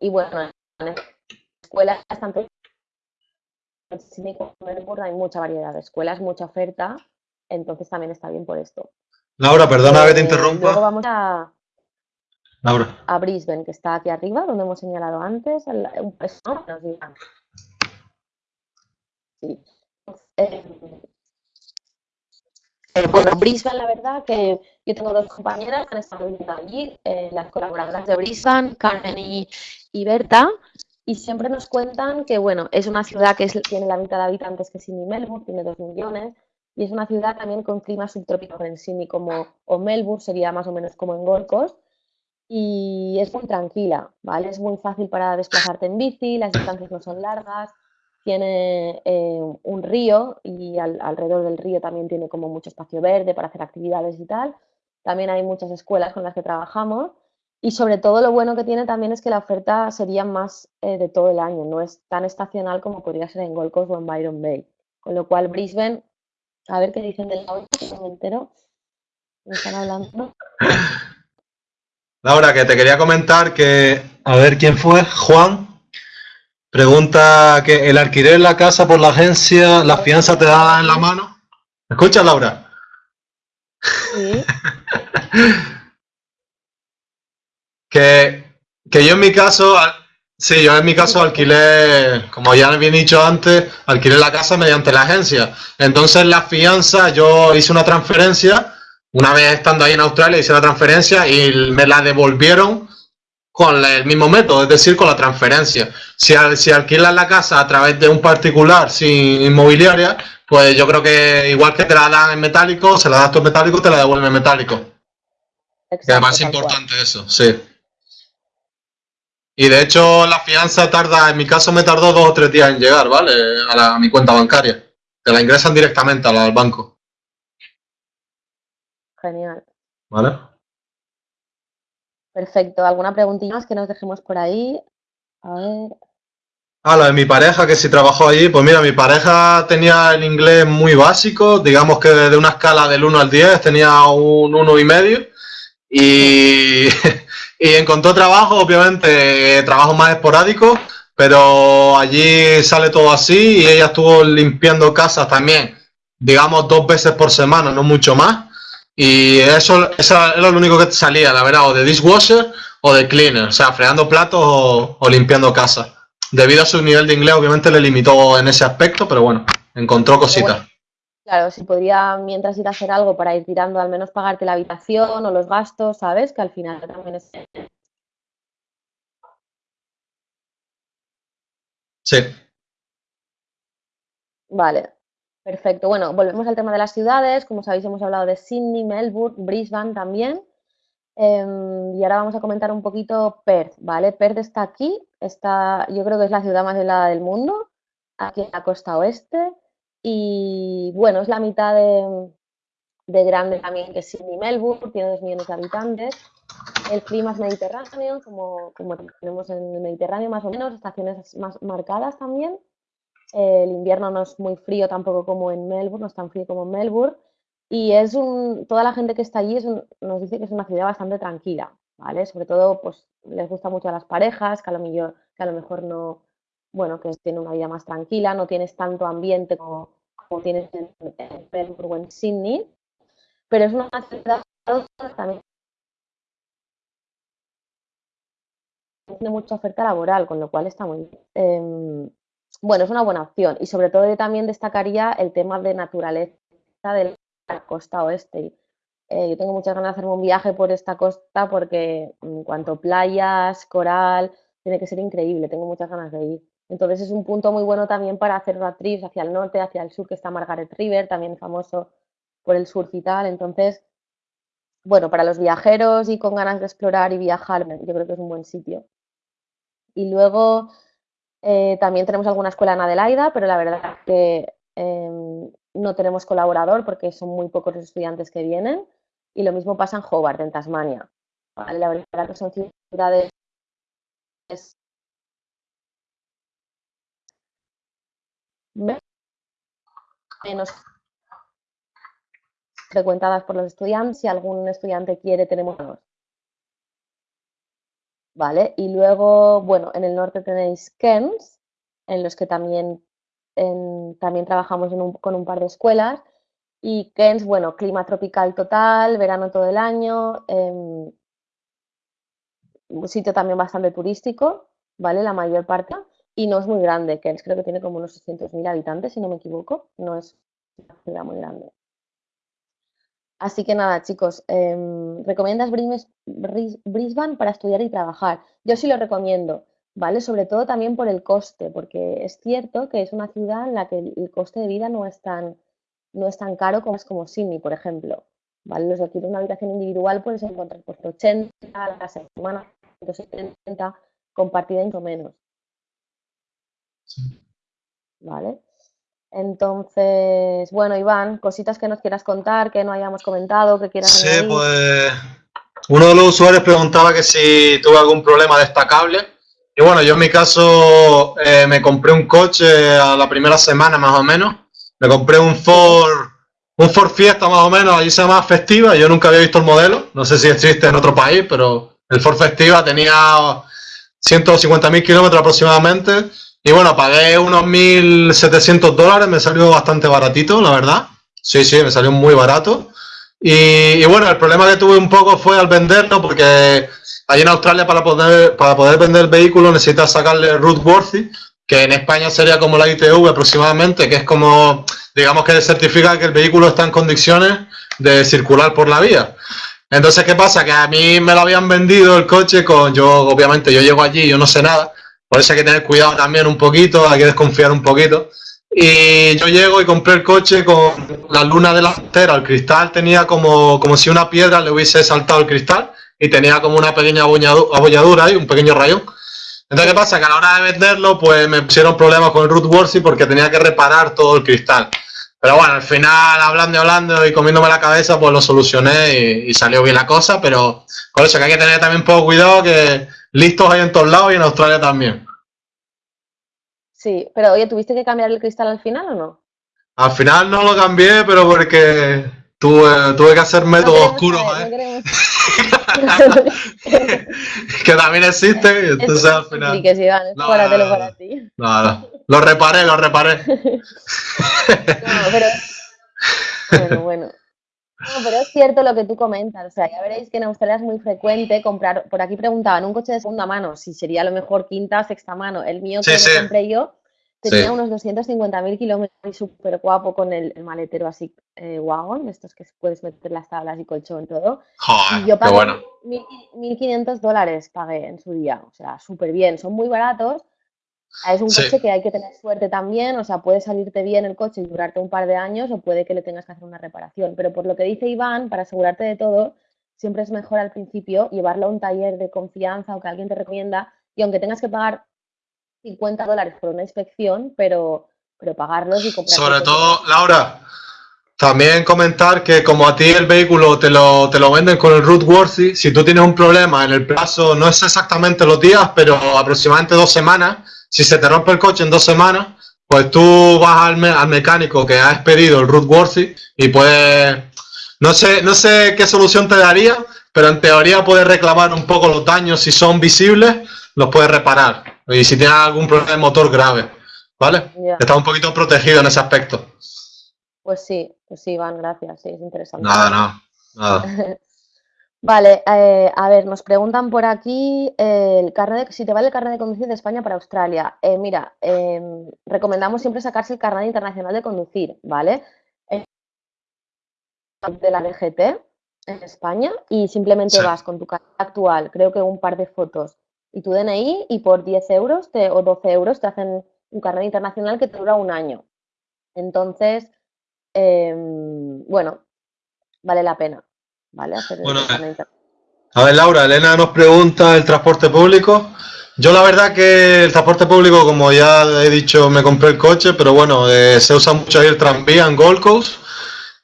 A: Y bueno, en escuelas tanto en Melbourne hay mucha variedad de escuelas, mucha oferta, entonces también está bien por esto.
B: Laura, perdona que te eh, interrumpa.
A: Luego vamos a, Laura. a Brisbane, que está aquí arriba, donde hemos señalado antes. Un Sí. Eh, bueno, Brisbane, la verdad que yo tengo dos compañeras que han estado viviendo allí, eh, las colaboradoras de Brisbane, Carmen y, Berta, y siempre nos cuentan que, bueno, es una ciudad que tiene la mitad de habitantes que Sydney y Melbourne, tiene dos millones, y es una ciudad también con clima subtrópico en Sydney como, o Melbourne, sería más o menos como en Gold Coast, y es muy tranquila, ¿vale? Es muy fácil para desplazarte en bici, las distancias no son largas, tiene eh, un río y alrededor del río también tiene como mucho espacio verde para hacer actividades y tal. También hay muchas escuelas con las que trabajamos Y sobre todo lo bueno que tiene también es que la oferta sería más eh, de todo el año, no es tan estacional como podría ser en Gold Coast o en Byron Bay. Con lo cual Brisbane, a ver qué dicen del audio, me entero. Me están hablando.
B: Laura, que te quería comentar que, a ver quién fue, Juan, pregunta que el alquiler en la casa por la agencia, la fianza te da en la mano. ¿Me escuchas, Laura? Sí. que, que yo en mi caso, sí, yo en mi caso alquilé, como ya bien dicho antes, alquilé la casa mediante la agencia. Entonces la fianza, yo hice una transferencia una vez estando ahí en Australia hice la transferencia y me la devolvieron con el mismo método, es decir, con la transferencia. Si, si alquilas la casa a través de un particular sin inmobiliaria, pues yo creo que igual que te la dan en metálico, se la das tú en metálico, te la devuelven en metálico. Exacto, es más importante eso, sí. Y de hecho la fianza tarda, en mi caso me tardó dos o tres días en llegar, ¿vale? A, a mi cuenta bancaria. Te la ingresan directamente al banco.
A: Genial.
B: ¿Vale?
A: Perfecto. ¿Alguna preguntita más que nos dejemos por ahí? A ver.
B: Ah, la de mi pareja, que si trabajó allí, pues mira, mi pareja tenía el inglés muy básico, digamos que de una escala del 1 al 10 tenía un 1 y medio y, y encontró trabajo, obviamente, trabajo más esporádico, pero allí sale todo así y ella estuvo limpiando casas también, digamos, dos veces por semana, no mucho más. Y eso, era lo único que salía, la verdad, o de dishwasher o de cleaner, o sea, fregando platos o, limpiando casa. Debido a su nivel de inglés, obviamente le limitó en ese aspecto, pero bueno, encontró cositas.
A: claro, si podría, mientras ir a hacer algo para ir tirando, al menos pagarte la habitación o los gastos, ¿sabes? Que al final también es...
B: Sí.
A: Vale, Perfecto. Bueno, volvemos al tema de las ciudades. Como sabéis, hemos hablado de Sydney, Melbourne, Brisbane también. Em, y ahora vamos a comentar un poquito Perth, ¿vale? Perth está aquí, está, yo creo que es la ciudad más helada del mundo, aquí en la costa oeste. Y bueno, es la mitad de, grande también que Sydney, Melbourne, tiene dos millones de habitantes. El clima es mediterráneo, como tenemos en el Mediterráneo más o menos, estaciones más marcadas también el invierno no es muy frío tampoco como en Melbourne, no es tan frío como en Melbourne. Y es un, toda la gente que está allí nos dice que es una ciudad bastante tranquila, ¿vale? Sobre todo, pues les gusta mucho a las parejas, que a lo mejor, que a lo mejor no, bueno, que tienen una vida más tranquila, no tienes tanto ambiente como, tienes en, Melbourne o en Sydney, pero es una ciudad también tiene mucha oferta laboral, con lo cual está muy. Em, bueno, es una buena opción y sobre todo yo también destacaría el tema de naturaleza de la costa oeste. Eh, yo tengo muchas ganas de hacerme un viaje por esta costa porque en cuanto a playas, coral, tiene que ser increíble, tengo muchas ganas de ir. Entonces es un punto muy bueno también para hacer road trips hacia el norte, hacia el sur, que está Margaret River, también famoso por el surf y tal. Entonces, bueno, para los viajeros y con ganas de explorar y viajar, yo creo que es un buen sitio. Y luego, eh, también tenemos alguna escuela en Adelaida, pero la verdad es que em, no tenemos colaborador porque son muy pocos los estudiantes que vienen. Y lo mismo pasa en Hobart, en Tasmania. La verdad que son ciudades menos frecuentadas por los estudiantes. Si algún estudiante quiere, tenemos ¿vale? Y luego, bueno, en el norte tenéis Kens, en los que también, también trabajamos con un par de escuelas. Y Kens, bueno, clima tropical total, verano todo el año, em, un sitio también bastante turístico, ¿vale? La mayor parte. Y no es muy grande, Kens creo que tiene como unos 600.000 habitantes, si no me equivoco. No es una ciudad muy grande. Así que nada, chicos, em, ¿recomiendas Brisbane para estudiar y trabajar? Yo sí lo recomiendo, ¿vale? Sobre todo también por el coste, porque es cierto que es una ciudad en la que el coste de vida no es tan, no es tan caro como es como Sydney, por ejemplo. ¿Vale? Los de una habitación individual puedes encontrar por 80 a la semana, 170, compartida o menos. ¿Vale? Entonces, bueno, Iván, cositas que nos quieras contar, que no hayamos comentado, que quieras
B: Sí, pues uno de los usuarios preguntaba que si tuve algún problema destacable. Y bueno, yo en mi caso eh, me compré un coche a la primera semana más o menos. Me compré un Ford, un Ford Fiesta más o menos, allí se llama Festiva. Yo nunca había visto el modelo, no sé si existe en otro país, pero el Ford Festiva tenía 150.000 kilómetros aproximadamente. Y bueno, pagué unos 1.700 dólares, me salió bastante baratito, la verdad. Sí, sí, me salió muy barato. Y, bueno, el problema que tuve un poco fue al venderlo, porque allí en Australia para poder, para poder vender el vehículo necesitas sacarle rootworthy, que en España sería como la ITV aproximadamente, que es como, digamos que certifica que el vehículo está en condiciones de circular por la vía. Entonces, ¿qué pasa? Que a mí me lo habían vendido el coche con, yo obviamente yo llego allí, yo no sé nada, por eso hay que tener cuidado también un poquito, hay que desconfiar un poquito. Y yo llego y compré el coche con la luna delantera, el cristal tenía como, como si una piedra le hubiese saltado el cristal y tenía como una pequeña abolladura ahí, un pequeño rayón. Entonces, ¿qué pasa? Que a la hora de venderlo, pues me pusieron problemas con el rootworthy porque tenía que reparar todo el cristal. Pero bueno, al final, hablando y hablando y comiéndome la cabeza, pues lo solucioné y, y, salió bien la cosa. Pero por eso hay que tener también un poco cuidado, que listos hay en todos lados y en Australia también.
A: Sí, pero oye, ¿tuviste que cambiar el cristal al final o no?
B: Al final no lo cambié, pero porque tuve, tuve que hacer métodos oscuros. ¿eh? que también existe, entonces al final.
A: Sí, que sí, van, no, para ti.
B: No, no, lo reparé, lo reparé.
A: no, pero. Bueno, bueno. No, pero es cierto lo que tú comentas. O sea, ya veréis que en Australia es muy frecuente comprar. Por aquí preguntaban un coche de segunda mano, si sería a lo mejor quinta o sexta mano. El mío que me compré yo tenía unos 250.000 kilómetros y súper guapo con el, maletero así eh, wagon, estos que puedes meter las tablas y colchón todo.
B: Joder, y yo pagué
A: 1.500 dólares pagué en su día. O sea, súper bien. Son muy baratos es un coche que hay que tener suerte también, o sea, puede salirte bien el coche y durarte un par de años o puede que le tengas que hacer una reparación. Pero por lo que dice Iván, para asegurarte de todo, siempre es mejor al principio llevarlo a un taller de confianza o que alguien te recomienda y aunque tengas que pagar 50 dólares por una inspección, pero, pero pagarlos y comprar.
B: Sobre todo, Laura, también comentar que como a ti el vehículo te lo, te lo venden con el rootworthy, si tú tienes un problema en el plazo, no es exactamente los días, pero aproximadamente dos semanas, si se te rompe el coche en dos semanas, pues tú vas al, al mecánico que has pedido el rootworthy y puedes, no sé, no sé qué solución te daría, pero en teoría puedes reclamar un poco los daños si son visibles, los puedes reparar. Y si tienes algún problema de motor grave, ¿vale? Estás un poquito protegido en ese aspecto.
A: Pues sí, pues sí, Iván, gracias, sí, es interesante.
B: Nada, nada, nada.
A: Vale, eh, a ver, nos preguntan por aquí eh, el carnet si te vale el carnet de conducir de España para Australia. Eh, mira, em, recomendamos siempre sacarse el carnet internacional de conducir, ¿vale? de la DGT en España y simplemente vas con tu carnet actual, creo que un par de fotos y tu DNI y por 10 euros o 12 euros te hacen un carnet internacional que te dura un año. Entonces, em, bueno, vale la pena. ¿Vale?
B: bueno, a ver, Laura, Elena nos pregunta el transporte público. Yo la verdad que el transporte público, como ya he dicho, me compré el coche, pero bueno, eh, se usa mucho ahí el tranvía en Gold Coast.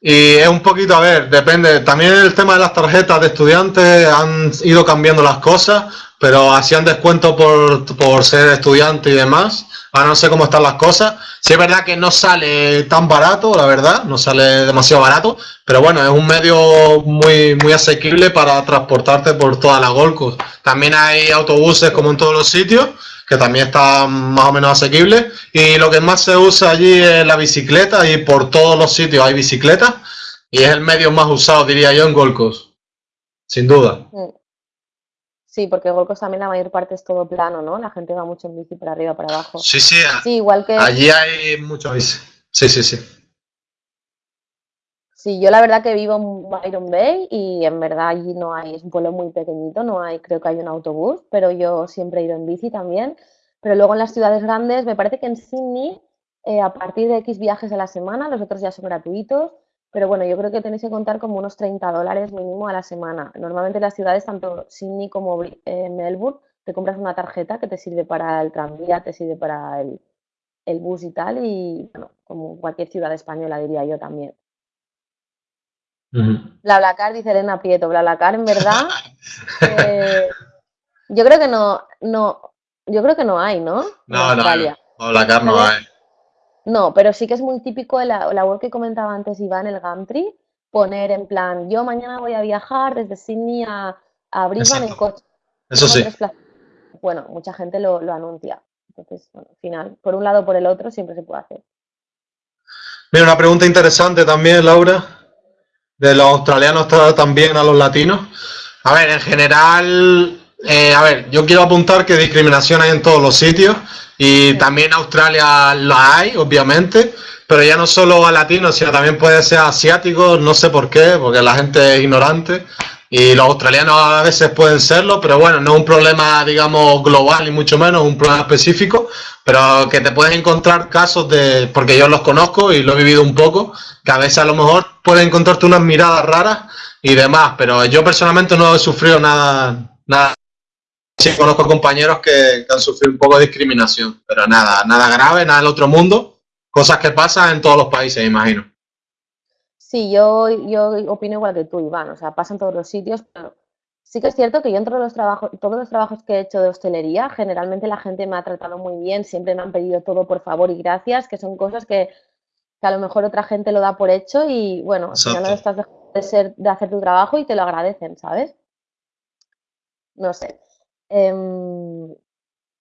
B: Y es un poquito, a ver, depende. También el tema de las tarjetas de estudiantes han ido cambiando las cosas, pero hacían descuento por, por ser estudiante y demás. Ahora no sé cómo están las cosas. Sí es verdad que no sale tan barato, la verdad, no sale demasiado barato, pero bueno, es un medio muy, muy asequible para transportarte por toda la Gold También hay autobuses como en todos los sitios, que también están más o menos asequibles. Y lo que más se usa allí es la bicicleta y por todos los sitios hay bicicletas. Y es el medio más usado, diría yo, en Gold Sin duda. Mm.
A: Sí, porque Golcos también la mayor parte es todo plano, ¿no? La gente va mucho en bici para arriba, para abajo.
B: Sí, sí.
A: Sí, igual que...
B: Allí hay mucho bici. Sí, sí, sí.
A: Sí, yo la verdad que vivo en Byron Bay y en verdad allí no hay, es un pueblo muy pequeñito, no hay, creo que hay un autobús, pero yo siempre he ido en bici también. Pero luego en las ciudades grandes, me parece que en Sydney, eh, a partir de X viajes a la semana, los otros ya son gratuitos, pero bueno, yo creo que tenéis que contar como unos 30 dólares mínimo a la semana. Normalmente en las ciudades, tanto Sydney como eh, Melbourne, te compras una tarjeta que te sirve para el tranvía, te sirve para el, el bus y tal, y bueno, como cualquier ciudad española diría yo también. BlaBlaCar, dice Elena Prieto. BlaBlaCar, en verdad, eh, yo creo que no, no, yo creo que no hay, ¿no?
B: No, no, BlaBlaCar no hay.
A: No, pero sí que es muy típico la, la web que comentaba antes Iván, el Gumtree, poner en plan, yo mañana voy a viajar desde Sydney a, a Brisbane en coche.
B: Eso sí.
A: Bueno, mucha gente lo, lo anuncia. Entonces, bueno, al final, por un lado o por el otro, siempre se puede hacer.
B: Mira, una pregunta interesante también, Laura, de los australianos también a los latinos. A ver, en general, eh, a ver, yo quiero apuntar que discriminación hay en todos los sitios y también en Australia la hay, obviamente, pero ya no solo a latinos, sino también puede ser asiáticos, no sé por qué, porque la gente es ignorante y los australianos a veces pueden serlo, pero bueno, no es un problema, digamos, global ni mucho menos, un problema específico, pero que te puedes encontrar casos de, porque yo los conozco y lo he vivido un poco, que a veces a lo mejor puedes encontrarte unas miradas raras y demás, pero yo personalmente no he sufrido nada, nada. Sí, conozco compañeros que, han sufrido un poco de discriminación, pero nada, nada grave, nada del otro mundo, cosas que pasan en todos los países, imagino.
A: Sí, yo, yo opino igual que tú, Iván, o sea, pasa en todos los sitios, pero sí que es cierto que yo entre los trabajos, todos los trabajos que he hecho de hostelería, generalmente la gente me ha tratado muy bien, siempre me han pedido todo por favor y gracias, que son cosas que, a lo mejor otra gente lo da por hecho y bueno, al final no estás de, ser, de hacer tu trabajo y te lo agradecen, ¿sabes? No sé. Em,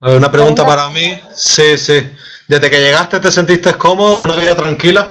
B: una pregunta para mí. Sí, sí. Desde que llegaste te sentiste cómodo, una vida tranquila.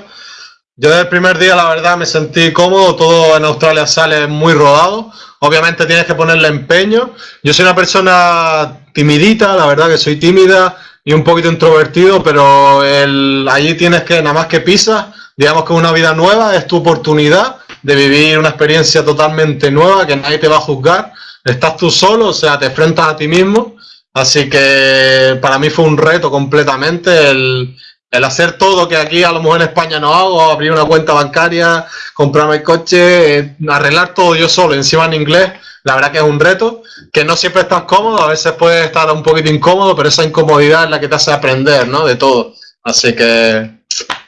B: Yo desde el primer día, la verdad, me sentí cómodo. Todo en Australia sale muy rodado. Obviamente tienes que ponerle empeño. Yo soy una persona timidita, la verdad que soy tímida y un poquito introvertido, pero el, allí tienes que, nada más que pisas, digamos que una vida nueva, es tu oportunidad de vivir una experiencia totalmente nueva, que nadie te va a juzgar. Estás tú solo, o sea, te enfrentas a ti mismo. Así que para mí fue un reto completamente el, el hacer todo que aquí a lo mejor en España no hago, abrir una cuenta bancaria, comprarme el coche, eh, arreglar todo yo solo, encima en inglés, la verdad que es un reto, que no siempre estás cómodo, a veces puede estar un poquito incómodo, pero esa incomodidad es la que te hace aprender, ¿no? De todo. Así que,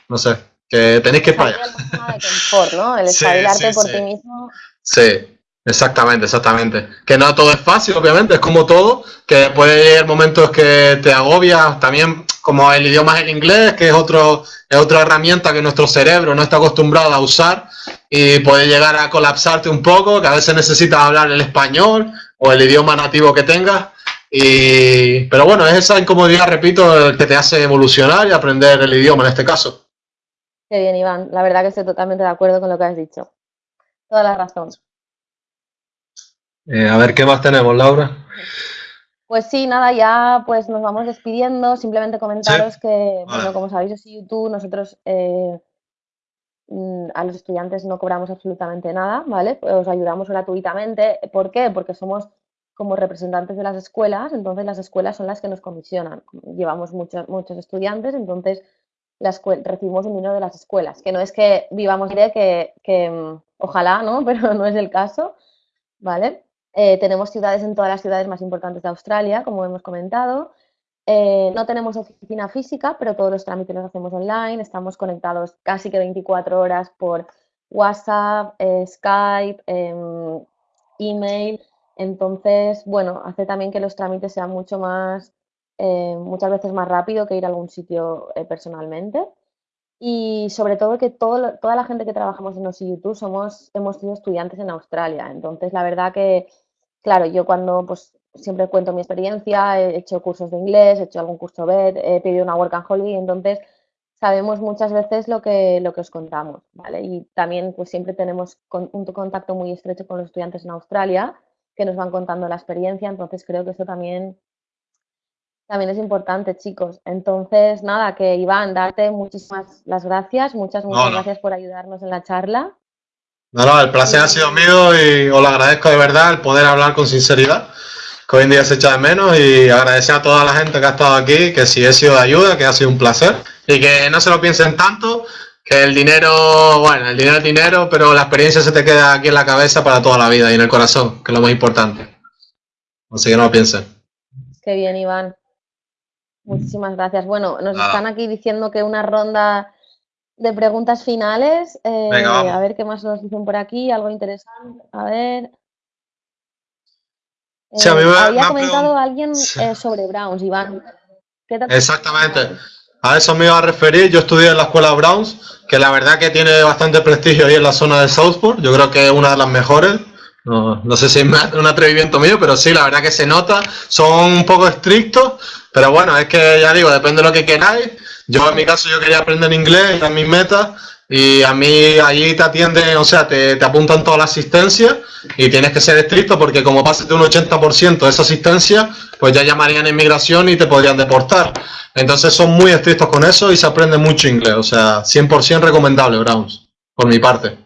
B: no sé, que tenéis que ir para
A: ¿no? El espabilarte por ti mismo.
B: Sí, Exactamente, exactamente. Que no todo es fácil, obviamente, es como todo, que puede llegar momentos que te agobias, también como el idioma es el inglés, que es, otro, es otra herramienta que nuestro cerebro no está acostumbrado a usar y puede llegar a colapsarte un poco, que a veces necesitas hablar el español o el idioma nativo que tengas. Y, pero bueno, es esa incomodidad, repito, el que te hace evolucionar y aprender el idioma en este caso.
A: Qué bien, Iván. La verdad que estoy totalmente de acuerdo con lo que has dicho. Toda la razón.
B: Eh, a ver, ¿qué más tenemos, Laura?
A: Pues sí, nada, ya pues nos vamos despidiendo. Simplemente comentaros que, bueno, como sabéis, es YouTube, nosotros eh, mm, a los estudiantes no cobramos absolutamente nada, ¿vale? Os ayudamos gratuitamente. ¿Por qué? Porque somos como representantes de las escuelas, entonces las escuelas son las que nos comisionan. Llevamos muchos, muchos estudiantes, entonces recibimos un dinero de las escuelas, que no es que vivamos de que, que mm, ojalá, ¿no? Pero no es el caso, ¿vale? Eh, tenemos ciudades en todas las ciudades más importantes de Australia, como hemos comentado. Eh, no tenemos oficina física, pero todos los trámites los hacemos online. Estamos conectados casi que 24 horas por WhatsApp, eh, Skype, em, email. Entonces, bueno, hace también que los trámites sean mucho más, muchas veces más rápido que ir a algún sitio personalmente. Y sobre todo que toda la gente que trabajamos en los YouTube somos, hemos sido estudiantes en Australia. Entonces, la verdad que Claro, yo cuando pues siempre cuento mi experiencia, he hecho cursos de inglés, he hecho algún curso BED, he pedido una work and holiday, entonces sabemos muchas veces lo que, lo que os contamos, ¿vale? Y también pues siempre tenemos un contacto muy estrecho con los estudiantes en Australia que nos van contando la experiencia, entonces creo que eso también, también es importante, chicos. Entonces, nada, que Iván, darte muchísimas las gracias, muchas, muchas gracias por ayudarnos en la charla.
B: No, no, el placer ha sido mío y os lo agradezco de verdad el poder hablar con sinceridad, que hoy en día se echa de menos y agradecer a toda la gente que ha estado aquí, que si he sido de ayuda, que ha sido un placer y que no se lo piensen tanto, que el dinero, bueno, el dinero es dinero, pero la experiencia se te queda aquí en la cabeza para toda la vida y en el corazón, que es lo más importante. Así que no lo piensen.
A: Qué bien, Iván. Muchísimas gracias. Bueno, nos están aquí diciendo que una ronda de preguntas finales. Eh,
B: Venga,
A: a ver qué más nos dicen por aquí, algo interesante. A ver.
B: Sí, a mí
A: Eh,
B: me-
A: había comentado alguien eh, sobre Browns, Iván. ¿Qué?
B: Exactamente. A eso me iba a referir. Yo estudié en la escuela Browns, que la verdad que tiene bastante prestigio ahí en la zona de Southport. Yo creo que es una de las mejores. No, no sé si es un atrevimiento mío, pero sí, la verdad que se nota. Son un poco estrictos, pero bueno, es que ya digo, depende de lo que queráis. Yo en mi caso yo quería aprender inglés, era mis metas, y a mí allí te atienden, o sea, te, te apuntan toda la asistencia y tienes que ser estricto porque como pases de un 80% de esa asistencia, pues ya llamarían inmigración y te podrían deportar. Entonces son muy estrictos con eso y se aprende mucho inglés, o sea, 100% recomendable Browns, por mi parte.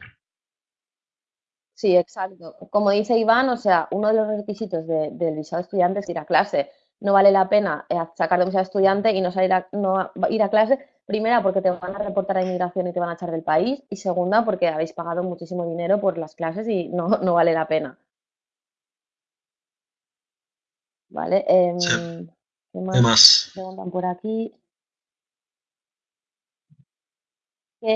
A: Sí, exacto. Como dice Iván, o sea, uno de los requisitos de- del visado estudiante es ir a clase. No vale la pena eh, sacar de visado estudiante y no salir a, no a- ir a clase, primera porque te van a reportar a inmigración y te van a echar del país, y segunda porque habéis pagado muchísimo dinero por las clases y no, no vale la pena. ¿Vale? Em,
B: Sí.
A: ¿qué
B: ¿Qué
A: más
B: más?
A: preguntan por aquí? que,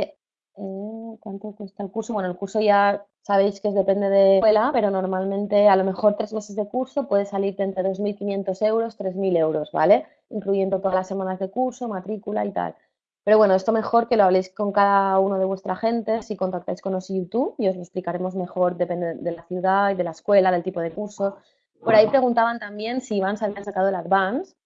A: eh, ¿cuánto cuesta el curso? Bueno, el curso ya sabéis que es- depende de escuela, pero normalmente a lo mejor tres meses de curso puede salirte entre 2.500 euros, 3.000 euros, ¿vale? Incluyendo todas las semanas de curso, matrícula y tal. Pero bueno, esto mejor que lo habléis con cada uno de vuestra gente, si contactáis con los YouTube y os lo explicaremos mejor, depende de la ciudad y de la escuela, del tipo de curso. Por ahí preguntaban también si Iván se había sacado el Advance.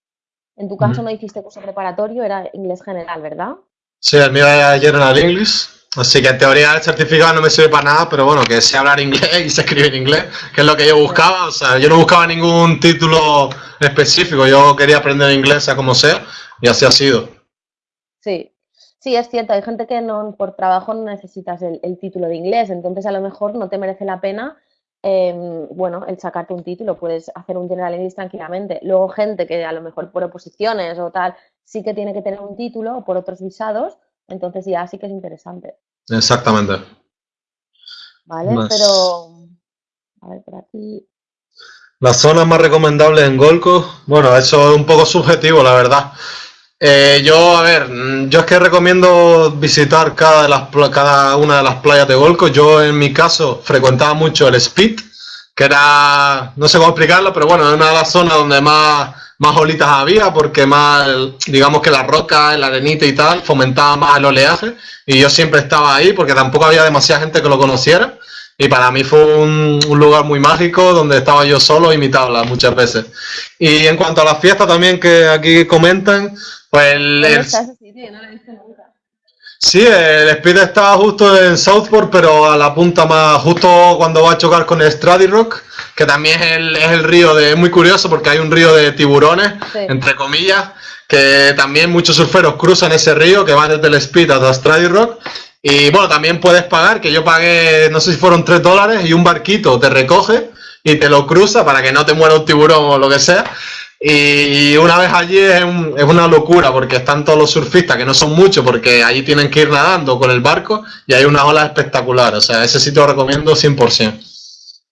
A: En tu caso no hiciste curso preparatorio, era inglés general, ¿verdad?
B: Sí, el mío es General English, así que en teoría el certificado no me sirve para nada, pero bueno, que sé hablar inglés y sé escribir inglés, que es lo que yo buscaba, o sea, yo no buscaba ningún título específico, yo quería aprender inglés sea como sea, y así ha sido.
A: Sí, sí, es cierto, hay gente que no, por trabajo no necesitas el, el título de inglés, entonces a lo mejor no te merece la pena, em, bueno, el sacarte un título, puedes hacer un General English tranquilamente. Luego gente que a lo mejor por oposiciones o tal, sí que tiene que tener un título o por otros visados, entonces ya sí que es interesante,
B: Exactamente.
A: ¿vale?
B: Más.
A: Pero, a ver, por aquí,
B: Las zonas más recomendables en Golco, bueno, eso es un poco subjetivo, la verdad. Eh, yo, a ver, mm, yo es que recomiendo visitar cada, de las, cada una de las playas de Golco. Yo, en mi caso, frecuentaba mucho el Spit, que era, no sé cómo explicarlo, pero bueno, es una de las zonas donde más, más olitas había, porque más, digamos que la roca, la arenita y tal, fomentaba más el oleaje. Y yo siempre estaba ahí, porque tampoco había demasiada gente que lo conociera. Y para mí fue un, un lugar muy mágico donde estaba yo solo y mi tabla muchas veces. Y en cuanto a las fiestas también que aquí comentan, pues el, sí, el Speed está justo en Southport, pero a la punta más, justo cuando va a chocar con el Strady Rock, que también es el, es el río de, es muy curioso porque hay un río de tiburones,
A: Sí.
B: entre comillas, que también muchos surferos cruzan ese río que va desde el Speed hasta Strady Rock. Y bueno, también puedes pagar, que yo pagué, no sé si fueron 3 dólares, y un barquito te recoge y te lo cruza para que no te muera un tiburón o lo que sea. Y una vez allí es, un- es una locura porque están todos los surfistas, que no son muchos, porque allí tienen que ir nadando con el barco y hay unas olas espectaculares. O sea, ese sitio lo recomiendo 100%.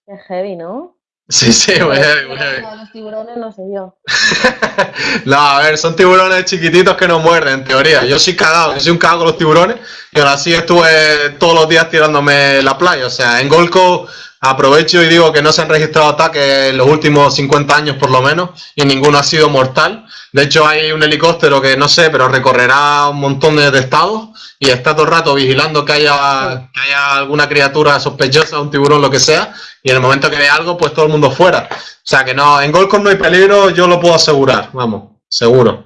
A: Qué heavy, ¿no?
B: Sí, sí,
A: lo de los tiburones no sé yo.
B: No, a ver, son tiburones chiquititos que no muerden, en teoría. Yo soy cagado, yo soy un cagado con los tiburones y ahora sí estuve todos los días tirándome la playa. O sea, en Golco aprovecho y digo que no se han registrado ataques en los últimos 50 años por lo menos y ninguno ha sido mortal. De hecho, hay un helicóptero que no sé, pero recorrerá un montón de estados y está todo el rato vigilando que haya, que haya alguna criatura sospechosa, un tiburón, lo que sea, y en el momento que ve algo, pues todo el mundo fuera. O sea que no, en Golcos no hay peligro, yo lo puedo asegurar, vamos, seguro.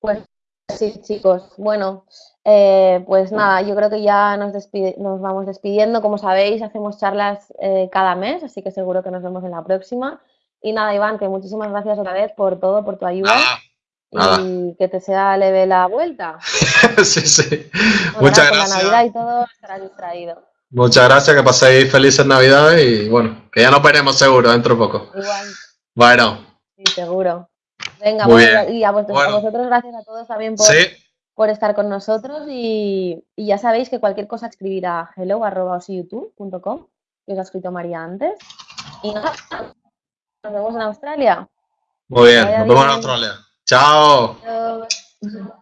A: Pues sí, chicos. Bueno, eh, pues nada, yo creo que ya nos, despide- nos vamos despidiendo. Como sabéis, hacemos charlas eh, cada mes, así que seguro que nos vemos en la próxima. Y nada, Iván, que muchísimas gracias otra vez por todo, por tu ayuda y que te sea leve la vuelta.
B: sí, sí. Muchas
A: la
B: gracias.
A: Navidad y todo estarás distraído.
B: Muchas gracias, que paséis felices Navidades y bueno, que ya nos veremos seguro dentro de poco.
A: Igual,
B: Bueno,
A: sí, seguro. Venga,
B: Muy
A: bueno,
B: bien.
A: y a vosotros, a vosotros gracias a todos también por,
B: sí,
A: por estar con nosotros y, y ya sabéis que cualquier cosa escribir a hello.osiyoutube.com que os ha escrito María antes. Y nada, nos vemos en Australia.
B: muy bien, nos vemos en. Australia. Chao.
A: Adiós.